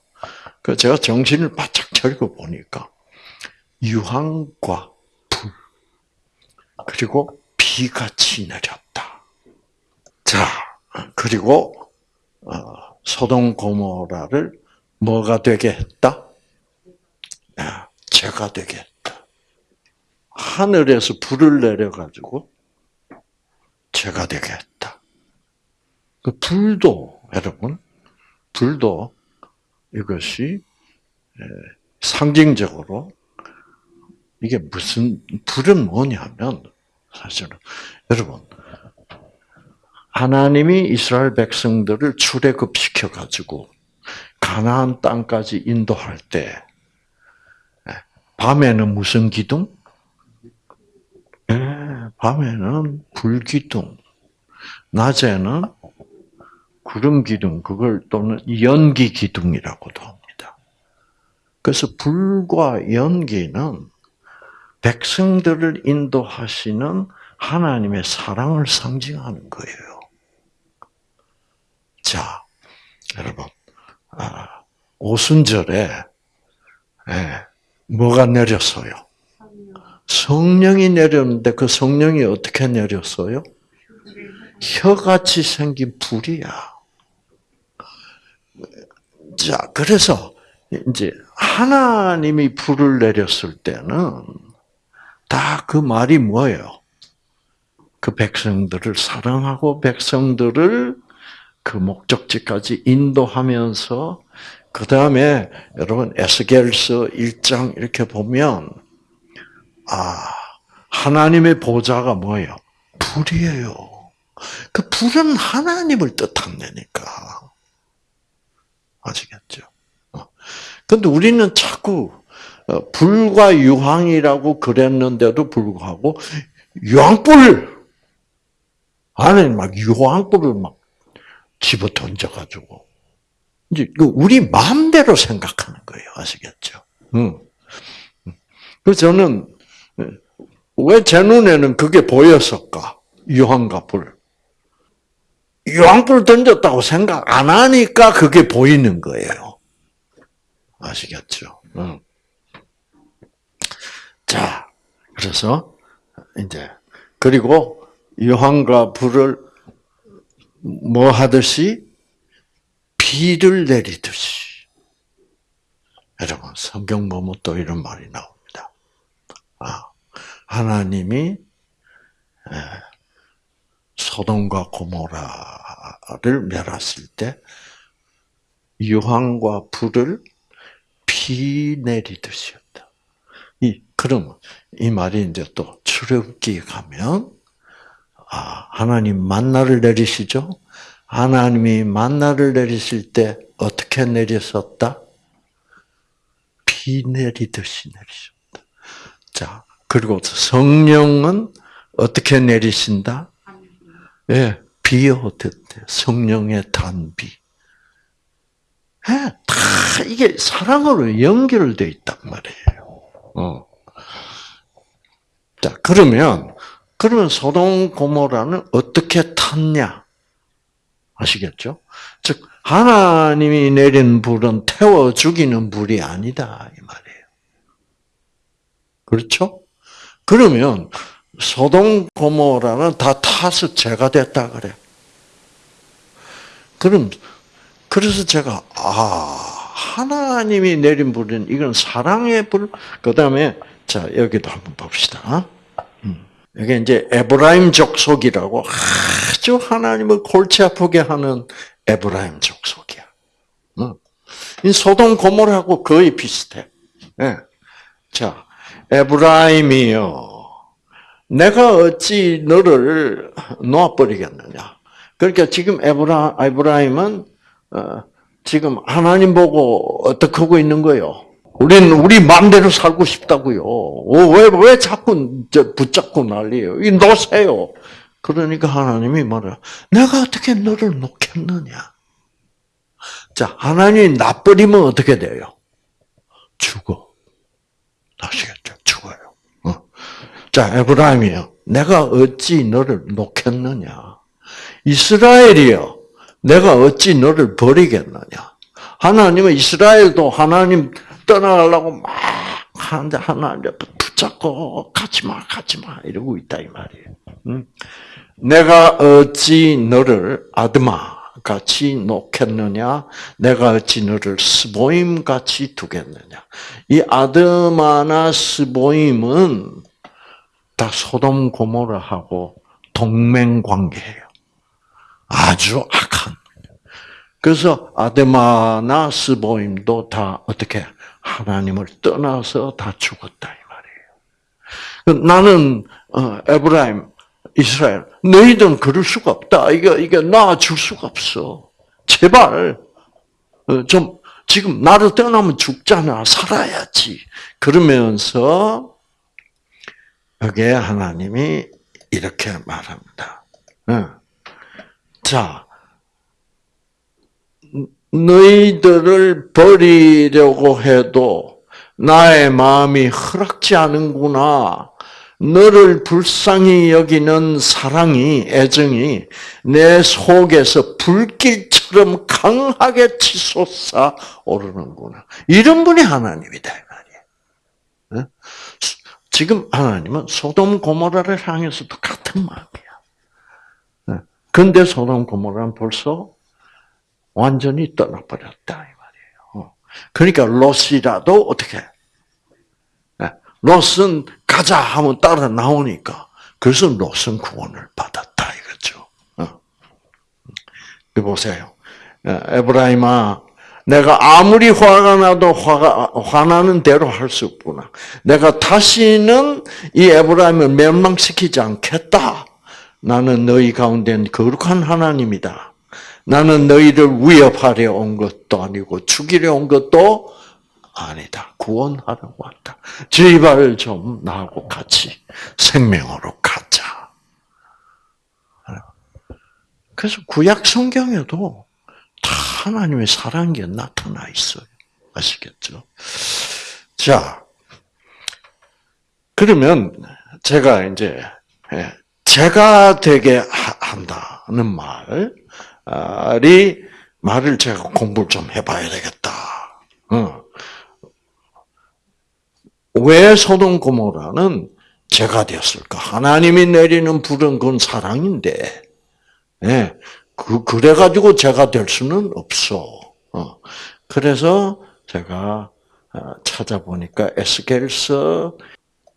그 제가 정신을 바짝 차리고 보니까, 유황과 불, 그리고 비같이 내렸다. 자, 그리고 어, 소돔 고모라를 뭐가 되게 했다? 죄가 되게 했다. 하늘에서 불을 내려가지고 죄가 되게 했다. 그 불도 여러분, 불도 이것이 상징적으로 이게 무슨 불은 뭐냐면 사실은 여러분 하나님이 이스라엘 백성들을 출애굽시켜 가지고 가나안 땅까지 인도할 때 밤에는 무슨 기둥? 예, 밤에는 불기둥, 낮에는 구름 기둥, 그걸 또는 연기 기둥이라고도 합니다. 그래서 불과 연기는 백성들을 인도하시는 하나님의 사랑을 상징하는 거예요. 자, 여러분, 아, 오순절에 예, 뭐가 내렸어요? 성령이 내렸는데 그 성령이 어떻게 내렸어요? 혀같이 생긴 불이야. 자, 그래서 이제 하나님이 불을 내렸을 때는 다 그 말이 뭐예요? 그 백성들을 사랑하고 백성들을 그 목적지까지 인도하면서 그 다음에 여러분 에스겔서 1장 이렇게 보면 아 하나님의 보좌가 뭐예요? 불이에요. 그 불은 하나님을 뜻한다니까. 아시겠죠? 근데 우리는 자꾸 어, 불과 유황이라고 그랬는데도 불구하고 유황불 안에 막 유황불을 막 집어 던져가지고 이제 그 우리 마음대로 생각하는 거예요. 아시겠죠? 응. 그래서 저는 왜 제 눈에는 그게 보였을까? 유황과 불. 유황불 던졌다고 생각 안 하니까 그게 보이는 거예요. 아시겠죠? 응. 자, 그래서 이제 그리고 유황과 불을 뭐 하듯이 비를 내리듯이. 여러분, 성경 보면 또 이런 말이 나옵니다. 아, 하나님이 소돔과 고모라를 멸했을 때 유황과 불을 피 내리듯이었다. 이 그럼 이 말이 이제 또 출애굽기 가면 아 하나님 만나를 내리시죠. 하나님이 만나를 내리실 때 어떻게 내렸었다? 비 내리듯이 내리셨다. 자, 그리고 성령은 어떻게 내리신다? 예, 비 오듯 성령의 단비. 예, 다 이게 사랑으로 연결되어 있단 말이에요. 어. 자, 그러면, 그러면 소동 고모라는 어떻게 탔냐? 아시겠죠? 즉, 하나님이 내린 불은 태워 죽이는 불이 아니다. 이 말이에요. 그렇죠? 그러면, 소동 고모라는 다 타서 죄가 됐다 그래. 그럼, 그래서 제가, 아, 하나님이 내린 불은 이건 사랑의 불, 그 다음에, 자, 여기도 한번 봅시다. 음, 이게 이제 에브라임 족속이라고 아주 하나님을 골치 아프게 하는 에브라임 족속이야. 어. 이 소돔 고모라하고 거의 비슷해. 네. 자, 에브라임이요. 내가 어찌 너를 놓아버리겠느냐. 그러니까 지금 에브라, 에브라임은, 어, 지금 하나님 보고 어떻게 하고 있는 거예요? 우리는 우리 마음대로 살고 싶다고요. 왜, 왜 자꾸 붙잡고 난리예요? 이 놓으세요. 그러니까 하나님이 말해요. 내가 어떻게 너를 놓겠느냐? 자, 하나님이 놔버리면 어떻게 돼요? 죽어. 아시겠죠? 죽어요. 어. 자, 에브라임이요. 내가 어찌 너를 놓겠느냐? 이스라엘이요. 내가 어찌 너를 버리겠느냐? 하나님은 이스라엘도 하나님 떠나가려고 막 하는데 하나님 붙잡고 가지마 가지마 이러고 있다 이 말이에요. 내가 어찌 너를 아드마 같이 놓겠느냐? 내가 어찌 너를 스보임 같이 두겠느냐? 이 아드마나 스보임은 다 소돔 고모라하고 동맹 관계예요. 아주 악한. 그래서 아드마나 스보임도 다 어떻게 하나님을 떠나서 다 죽었다 이 말이에요. 나는 어, 에브라임, 이스라엘, 너희들은 그럴 수가 없다. 이게 이게 나줄 수가 없어. 제발 어, 좀 지금 나를 떠나면 죽잖아. 살아야지. 그러면서 여기에 하나님이 이렇게 말합니다. 자, 너희들을 버리려고 해도 나의 마음이 허락지 않은구나. 너를 불쌍히 여기는 사랑이, 애정이 내 속에서 불길처럼 강하게 치솟아 오르는구나. 이런 분이 하나님이다. 지금 하나님은 소돔 고모라를 향해서도 같은 마음이야. 근데 소돔 고모라는 벌써 완전히 떠나버렸다 이 말이에요. 어. 그러니까 롯이라도 어떻게? 네. 롯은 가자 하면 따라 나오니까 그래서 롯은 구원을 받았다 이거죠. 어. 보세요. 에브라임아, 내가 아무리 화가 나도 화가, 화나는 대로 할 수 없구나. 내가 다시는 이 에브라임을 멸망시키지 않겠다. 나는 너희 가운데 거룩한 하나님이다. 나는 너희를 위협하려 온 것도 아니고 죽이려 온 것도 아니다. 구원하러 왔다. 제발 좀 나하고 같이 생명으로 가자. 그래서 구약 성경에도 다 하나님의 사랑이 나타나 있어요. 아시겠죠? 자, 그러면 제가 이제 예, 제가 되게 한다는 말, 말이 말을 제가 공부를 좀 해봐야 되겠다. 어. 왜 소돔 고모라는 죄가 되었을까? 하나님이 내리는 불은 그건 사랑인데, 예, 그 그래가지고 죄가 될 수는 없어. 어. 그래서 제가 어, 찾아보니까 에스겔서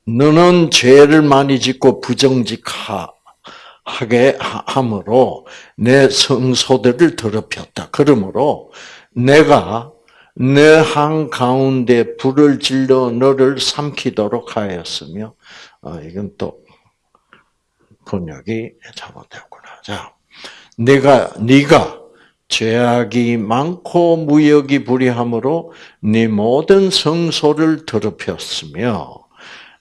너는 죄를 많이 짓고 부정직하 하게 함으로 내 성소들을 더럽혔다. 그러므로 내가 내 한 가운데 불을 질러 너를 삼키도록 하였으며 어, 이건 또 번역이 잘못되었구나. 자, 내가 네가 죄악이 많고 무역이 불이함으로 네 모든 성소를 더럽혔으며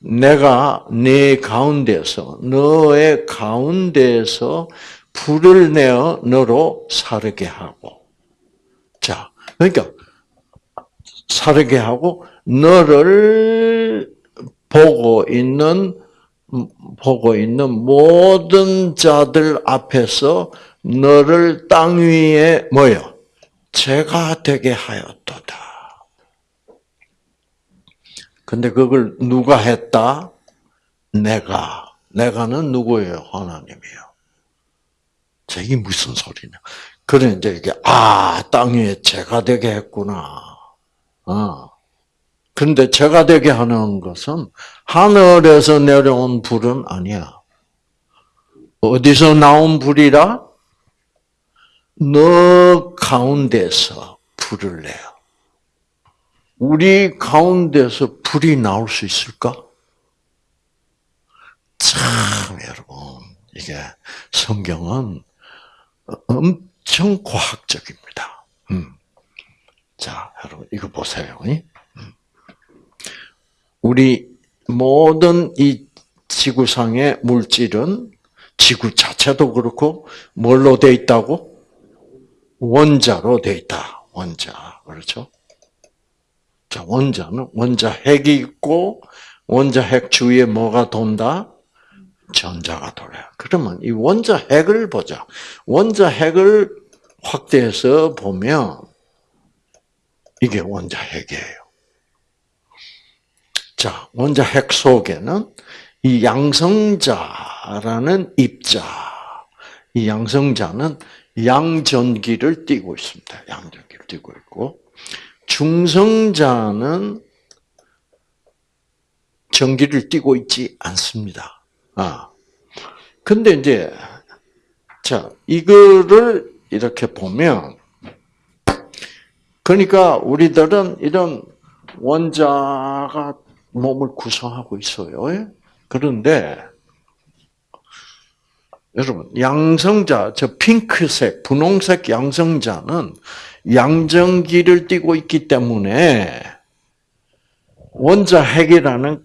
내가 네 가운데서 너의 가운데서 불을 내어 너로 사르게 하고 자 그러니까 사르게 하고 너를 보고 있는 보고 있는 모든 자들 앞에서 너를 땅 위에 뭐요? 제가 되게 하였도다. 근데 그걸 누가 했다? 내가. 내가는 누구예요? 하나님이요. 자, 이게 무슨 소리냐. 그래, 이제 이게, 아, 땅 위에 제가 되게 했구나. 어. 근데 제가 되게 하는 것은 하늘에서 내려온 불은 아니야. 어디서 나온 불이라? 너 가운데서 불을 내요. 우리 가운데서 불이 나올 수 있을까? 참, 여러분, 이게 성경은 엄청 과학적입니다. 음. 자, 여러분, 이거 보세요. 음. 우리 모든 이 지구상의 물질은 지구 자체도 그렇고 뭘로 돼 있다고? 원자로 돼 있다. 원자. 그렇죠? 자, 원자는 원자 핵이 있고 원자 핵 주위에 뭐가 돈다? 전자가 돌아요. 그러면 이 원자 핵을 보자. 원자 핵을 확대해서 보면 이게 원자 핵이에요. 자, 원자 핵 속에는 이 양성자라는 입자, 이 양성자는 양전기를 띠고 있습니다. 양전기를 띠고 있고, 중성자는 전기를 띠고 있지 않습니다. 아. 근데 이제, 자, 이거를 이렇게 보면, 그러니까 우리들은 이런 원자가 몸을 구성하고 있어요. 예? 그런데, 여러분, 양성자, 저 핑크색, 분홍색 양성자는 양전기를 띠고 있기 때문에 원자 핵이라는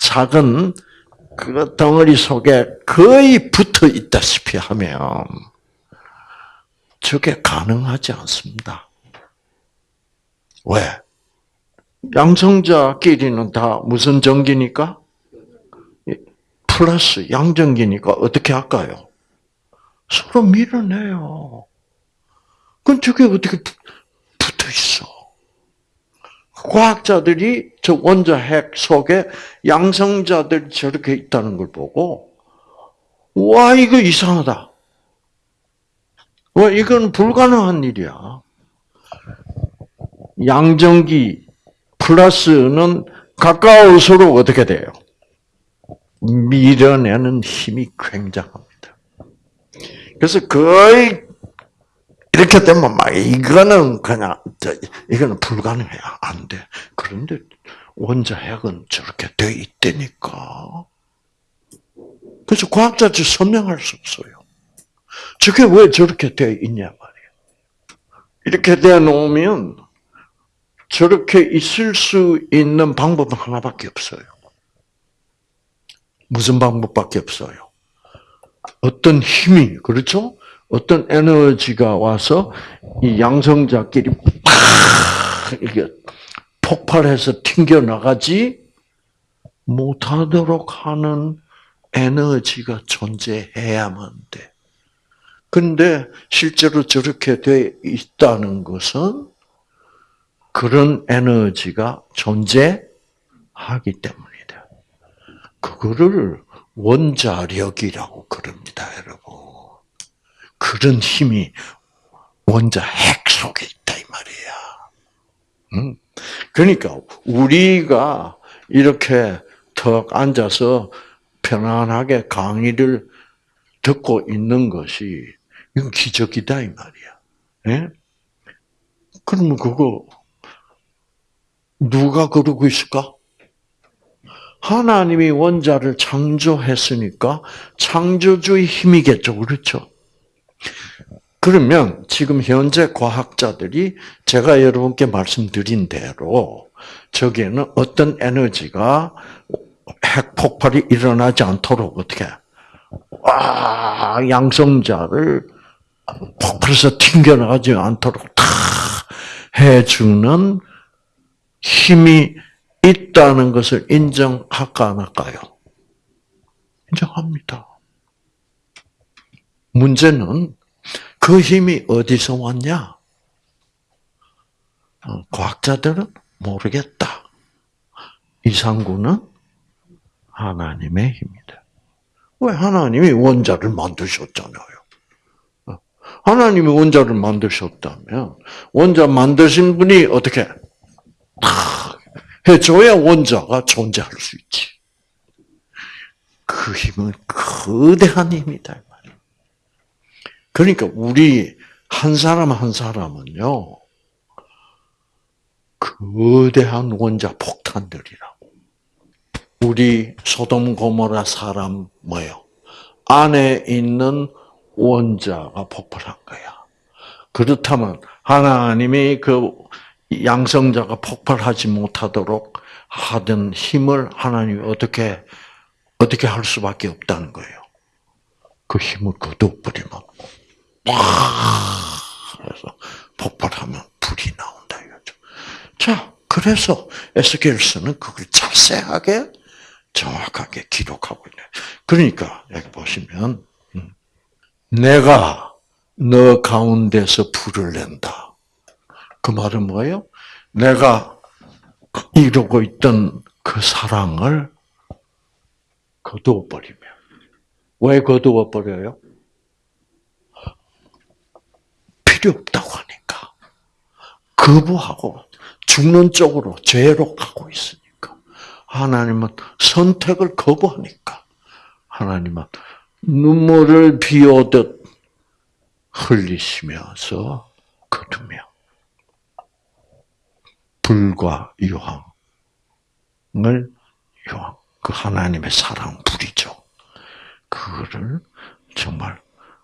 작은 그 덩어리 속에 거의 붙어 있다시피 하면 저게 가능하지 않습니다. 왜? 양성자끼리는 다 무슨 전기니까? 플러스 양전기니까 어떻게 할까요? 서로 밀어내요. 그럼 저게 어떻게 붙어 있어? 과학자들이 저 원자 핵 속에 양성자들이 저렇게 있다는 걸 보고, 와, 이거 이상하다. 와, 이건 불가능한 일이야. 양전기 플러스는 가까울수록 어떻게 돼요? 밀어내는 힘이 굉장합니다. 그래서 거의 이렇게 되면 막 이거는 그냥 이거는 불가능해요. 안 돼. 그런데 원자 핵은 저렇게 돼 있다니까. 그래서 과학자들 설명할 수 없어요. 저게 왜 저렇게 돼 있냐 말이에요. 이렇게 돼 놓으면 저렇게 있을 수 있는 방법은 하나밖에 없어요. 무슨 방법밖에 없어요? 어떤 힘이, 그렇죠? 어떤 에너지가 와서 이 양성자끼리 팍 이게 폭발해서 튕겨 나가지 못하도록 하는 에너지가 존재해야만 돼. 근데 실제로 저렇게 돼 있다는 것은 그런 에너지가 존재하기 때문이다. 그거를 원자력이라고 그럽니다, 여러분. 그런 힘이 원자 핵 속에 있다 이 말이야. 응? 그러니까 우리가 이렇게 턱 앉아서 편안하게 강의를 듣고 있는 것이 이건 기적이다 이 말이야. 예? 그러면 그거 누가 그러고 있을까? 하나님이 원자를 창조했으니까 창조주의 힘이겠죠. 그렇죠? 그러면 지금 현재 과학자들이 제가 여러분께 말씀드린 대로 저기에는 어떤 에너지가 핵 폭발이 일어나지 않도록 어떻게 와 양성자를 폭발해서 튕겨나가지 않도록 다 해주는 힘이 있다는 것을 인정할까 안 할까요? 인정합니다. 문제는 그 힘이 어디서 왔냐? 어, 과학자들은 모르겠다. 이상구는 하나님의 힘이다. 왜 하나님이 원자를 만드셨잖아요. 어, 하나님이 원자를 만드셨다면 원자 만드신 분이 어떻게 해줘야 원자가 존재할 수 있지. 그 힘은 거대한 힘이다. 그러니까 우리 한 사람 한 사람은요, 거대한 원자 폭탄들이라고. 우리 소돔 고모라 사람 뭐요? 안에 있는 원자가 폭발한 거야. 그렇다면 하나님이 그 양성자가 폭발하지 못하도록 하던 힘을 하나님이 어떻게 어떻게 할 수밖에 없다는 거예요. 그 힘을 거둬버리면 그래서 폭발하면 불이 나온다 이거죠. 자, 그래서 에스겔서는 그걸 자세하게 정확하게 기록하고 있네. 그러니까 여기 보시면 음, 내가 너 가운데서 불을 낸다. 그 말은 뭐예요? 내가 이루고 있던 그 사랑을 거두어 버리면 왜 거두어 버려요? 필요 없다고 하니까 거부하고 죽는 쪽으로 죄로 가고 있으니까 하나님은 선택을 거부하니까 하나님은 눈물을 비오듯 흘리시면서 거두며 불과 유황을 유황 그 하나님의 사랑 불이죠. 그거를 정말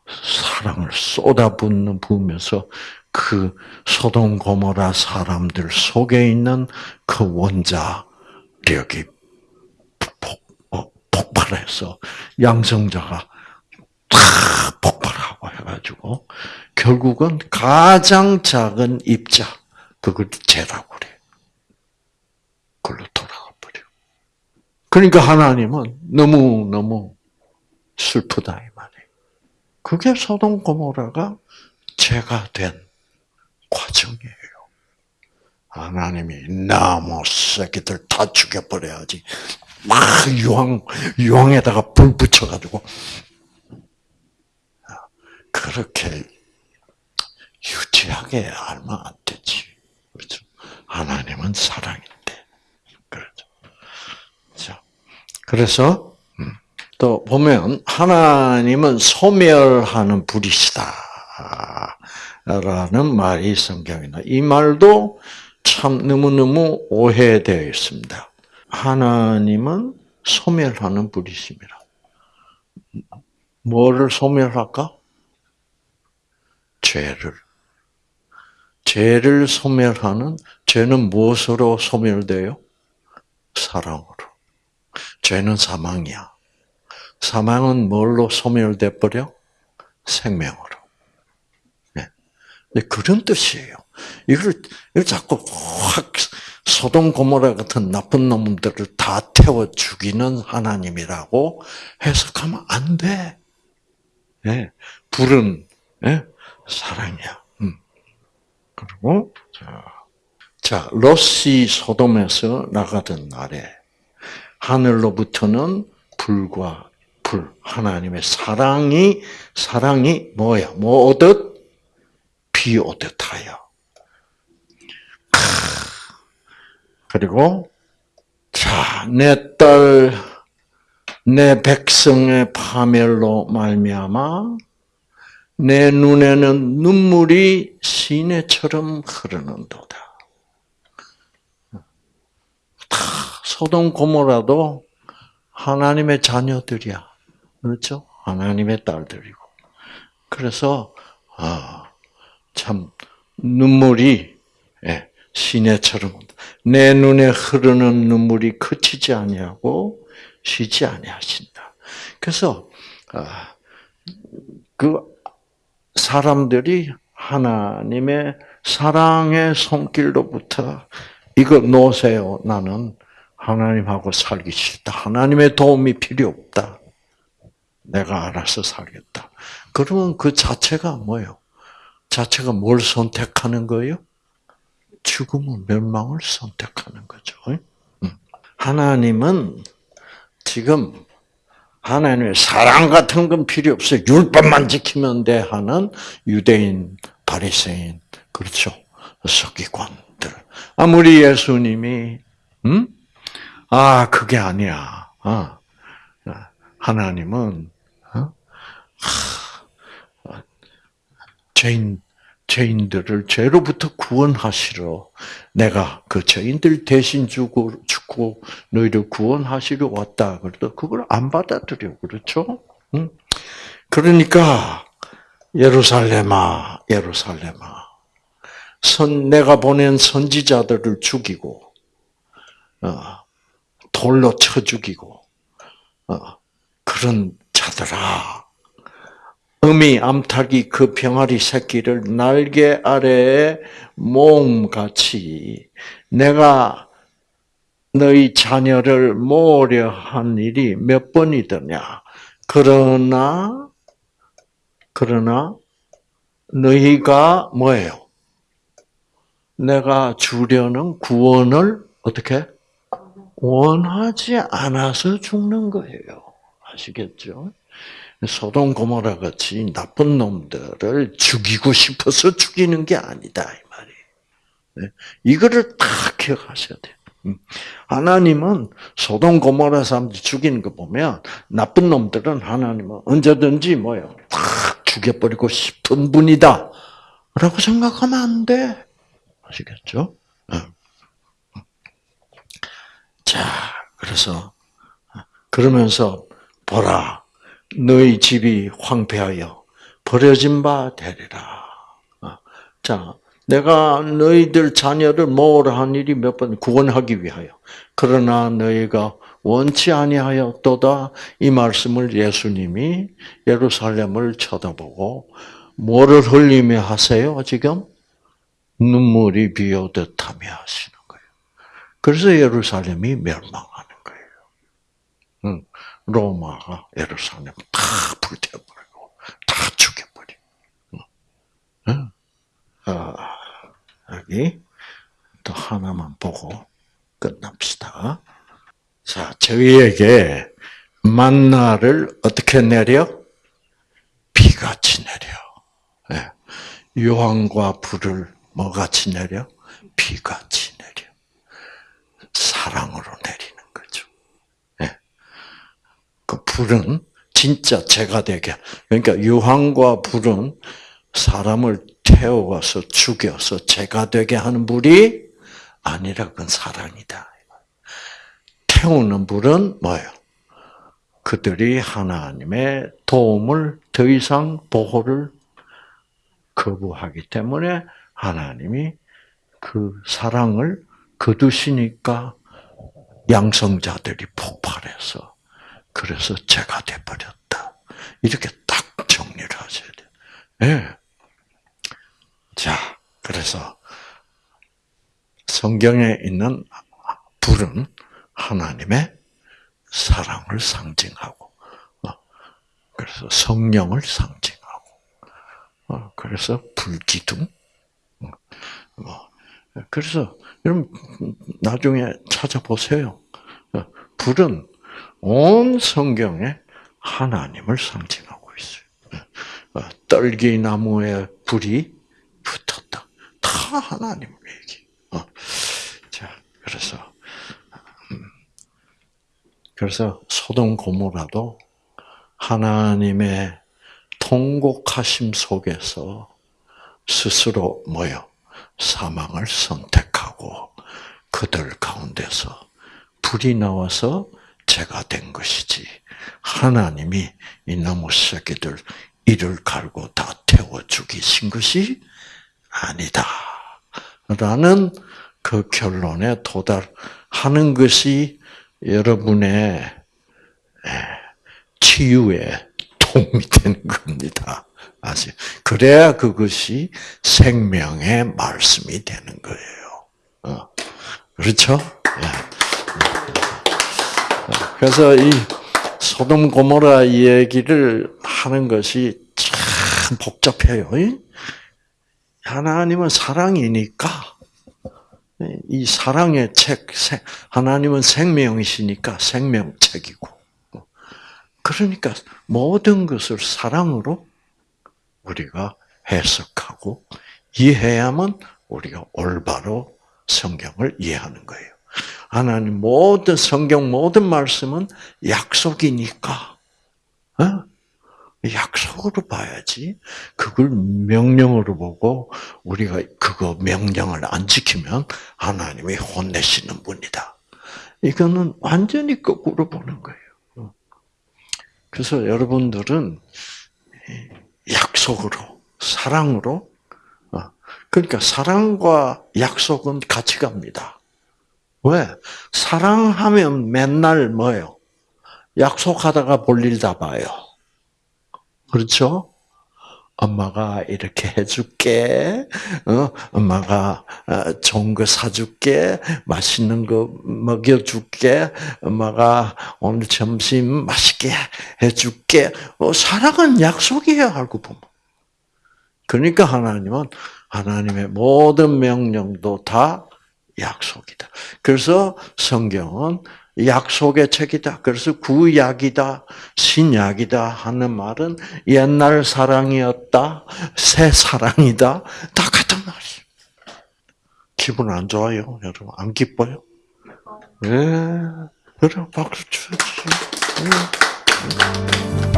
사랑을 쏟아붓는 부으면서 그 소돔 고모라 사람들 속에 있는 그 원자력이 폭, 어, 폭발해서 양성자가 다 폭발하고 해가지고 결국은 가장 작은 입자 그걸 죄라고 그래. 그걸로 돌아가 버려. 그러니까 하나님은 너무 너무 슬프다. 그게 소돔 고모라가 죄가 된 과정이에요. 하나님이 나무 새끼들 다 죽여버려야지. 막 유황 유황에다가 불 붙여가지고 그렇게 유치하게 알면 안 되지. 그렇죠? 하나님은 사랑인데. 그렇죠. 자, 그래서 또 보면 하나님은 소멸하는 불이시다. 라는 말이 성경에 나. 이 말도 참 너무너무 오해되어 있습니다. 하나님은 소멸하는 불이십니다. 뭐를 소멸할까? 죄를. 죄를 소멸하는, 죄는 무엇으로 소멸돼요? 사랑으로. 죄는 사망이야. 사망은 뭘로 소멸돼 버려? 생명으로. 네. 그런 뜻이에요. 이걸, 이걸 자꾸 확 소돔 고모라 같은 나쁜 놈들을 다 태워 죽이는 하나님이라고 해석하면 안 돼. 네. 불은 네? 사랑이야. 음. 그리고 자, 자 로시 소돔에서 나가던 날에 하늘로부터는 불과 불 하나님의 사랑이 사랑이 뭐야? 뭐 오듯 비 오듯 하여. 그리고 자, 내 딸, 내 백성의 파멸로 말미암아 내 눈에는 눈물이 시내처럼 흐르는도다. 다 소돔 고모라도 하나님의 자녀들이야. 그렇죠? 하나님의 딸들이고. 그래서 아, 참 눈물이 예, 시내처럼 내 눈에 흐르는 눈물이 그치지 아니하고 쉬지 아니하신다. 그래서 아, 그 사람들이 하나님의 사랑의 손길로부터 이거 놓으세요. 나는 하나님하고 살기 싫다. 하나님의 도움이 필요 없다. 내가 알아서 살겠다. 그러면 그 자체가 뭐예요? 자체가 뭘 선택하는 거예요? 죽음을 멸망을 선택하는 거죠. 하나님은 지금 하나님의 사랑 같은 건 필요 없어요. 율법만 지키면 돼 하는 유대인, 바리새인, 그렇죠. 서기관들. 아무리 예수님이 음? 아 그게 아니야. 어. 하나님은 어? 하, 죄인 죄인들을 죄로부터 구원하시러 내가 그 죄인들 대신 주고 죽고 너희를 구원하시러 왔다. 그래도 그걸 안 받아들여 그렇죠? 응? 그러니까 예루살렘아, 예루살렘아, 선 내가 보낸 선지자들을 죽이고 어, 돌로 쳐 죽이고 어, 그런 자들아. 어미 암탉이 그 병아리 새끼를 날개 아래에 몸같이 내가 너희 자녀를 모으려 한 일이 몇 번이더냐. 그러나 그러나 너희가 뭐예요? 내가 주려는 구원을 어떻게 원하지 않아서 죽는 거예요. 아시겠죠? 소돔 고모라 같이 나쁜 놈들을 죽이고 싶어서 죽이는 게 아니다 이 말이. 네? 이거를 다 기억하셔야 돼요. 음. 하나님은 소돔 고모라 사람들 죽이는 거 보면 나쁜 놈들은 하나님은 언제든지 뭐요, 탁 죽여버리고 싶은 분이다. 라고 생각하면 안 돼. 아시겠죠? 네. 자, 그래서 그러면서 보라 너희 집이 황폐하여 버려진 바 되리라. 어, 자, 내가 너희들 자녀를 모으라 한 일이 몇 번 구원하기 위하여. 그러나 너희가 원치 아니하였도다 이 말씀을 예수님이 예루살렘을 쳐다보고 뭐를 흘리며 하세요? 지금 눈물이 비오듯하며 하시는 거예요. 그래서 예루살렘이. 응. 로마가 예루살렘 다 불태워버리고 다 죽여버리고. 응? 아, 여기 또 하나만 보고 끝납시다. 자, 저희에게 만나를 어떻게 내려? 비같이 내려. 네. 유황과 불을 뭐같이 내려? 비같이 내려. 사랑으로 내리는 거죠. 네. 그 불은 진짜 죄가 되게. 그러니까 유황과 불은 사람을 태워서 죽여서 죄가 되게 하는 불이 아니라 그건 사랑이다. 태우는 불은 뭐예요? 그들이 하나님의 도움을 더 이상 보호를 거부하기 때문에 하나님이 그 사랑을 거두시니까 양성자들이 폭발해서 그래서 죄가 돼버렸다. 이렇게 딱 정리를 하셔야 돼요. 네. 자, 그래서 성경에 있는 불은 하나님의 사랑을 상징하고, 어, 그래서 성령을 상징하고, 어, 그래서 불기둥, 어, 뭐, 그래서 여러분 나중에 찾아보세요. 불은 온 성경에 하나님을 상징하고 있어요. 떨기나무에 불이 붙었다. 다 하나님 얘기. 자, 그래서 그래서 소돔 고모라도 하나님의 통곡하심 속에서 스스로 모여 사망을 선택하고 그들 가운데서 불이 나와서 죄가 된 것이지 하나님이 이 나무 새끼들 이를 갈고 다 태워 죽이신 것이 아니다. 라는 그 결론에 도달하는 것이 여러분의 예, 치유에 도움이 되는 겁니다. 아시 그래야 그것이 생명의 말씀이 되는 거예요. 어. 그렇죠? 예. 그래서 이 소돔 고모라 얘기를 하는 것이 참 복잡해요. 하나님은 사랑이니까 이 사랑의 책, 하나님은 생명이시니까 생명책이고 그러니까 모든 것을 사랑으로 우리가 해석하고 이해하면 우리가 올바로 성경을 이해하는 거예요. 하나님 모든 성경 모든 말씀은 약속이니까 어? 약속으로 봐야지. 그걸 명령으로 보고 우리가 그거 명령을 안 지키면 하나님이 혼내시는 분이다. 이거는 완전히 거꾸로 보는 거예요. 그래서 여러분들은 약속으로 사랑으로 어, 그러니까 사랑과 약속은 같이 갑니다. 왜? 사랑하면 맨날 뭐예요? 약속하다가 볼일 다 봐요. 그렇죠? 엄마가 이렇게 해줄게, 어? 엄마가 어, 좋은 거 사줄게, 맛있는 거 먹여줄게, 엄마가 오늘 점심 맛있게 해줄게. 어, 사랑은 약속이에요, 알고 보면. 그러니까 하나님은 하나님의 모든 명령도 다 약속이다. 그래서 성경은 약속의 책이다. 그래서 구약이다, 신약이다 하는 말은 옛날 사랑이었다, 새 사랑이다, 다 같은 말이에요. 기분 안 좋아요, 여러분? 안 기뻐요? 예. 네. 그래, 박수 쳐주세요. 네.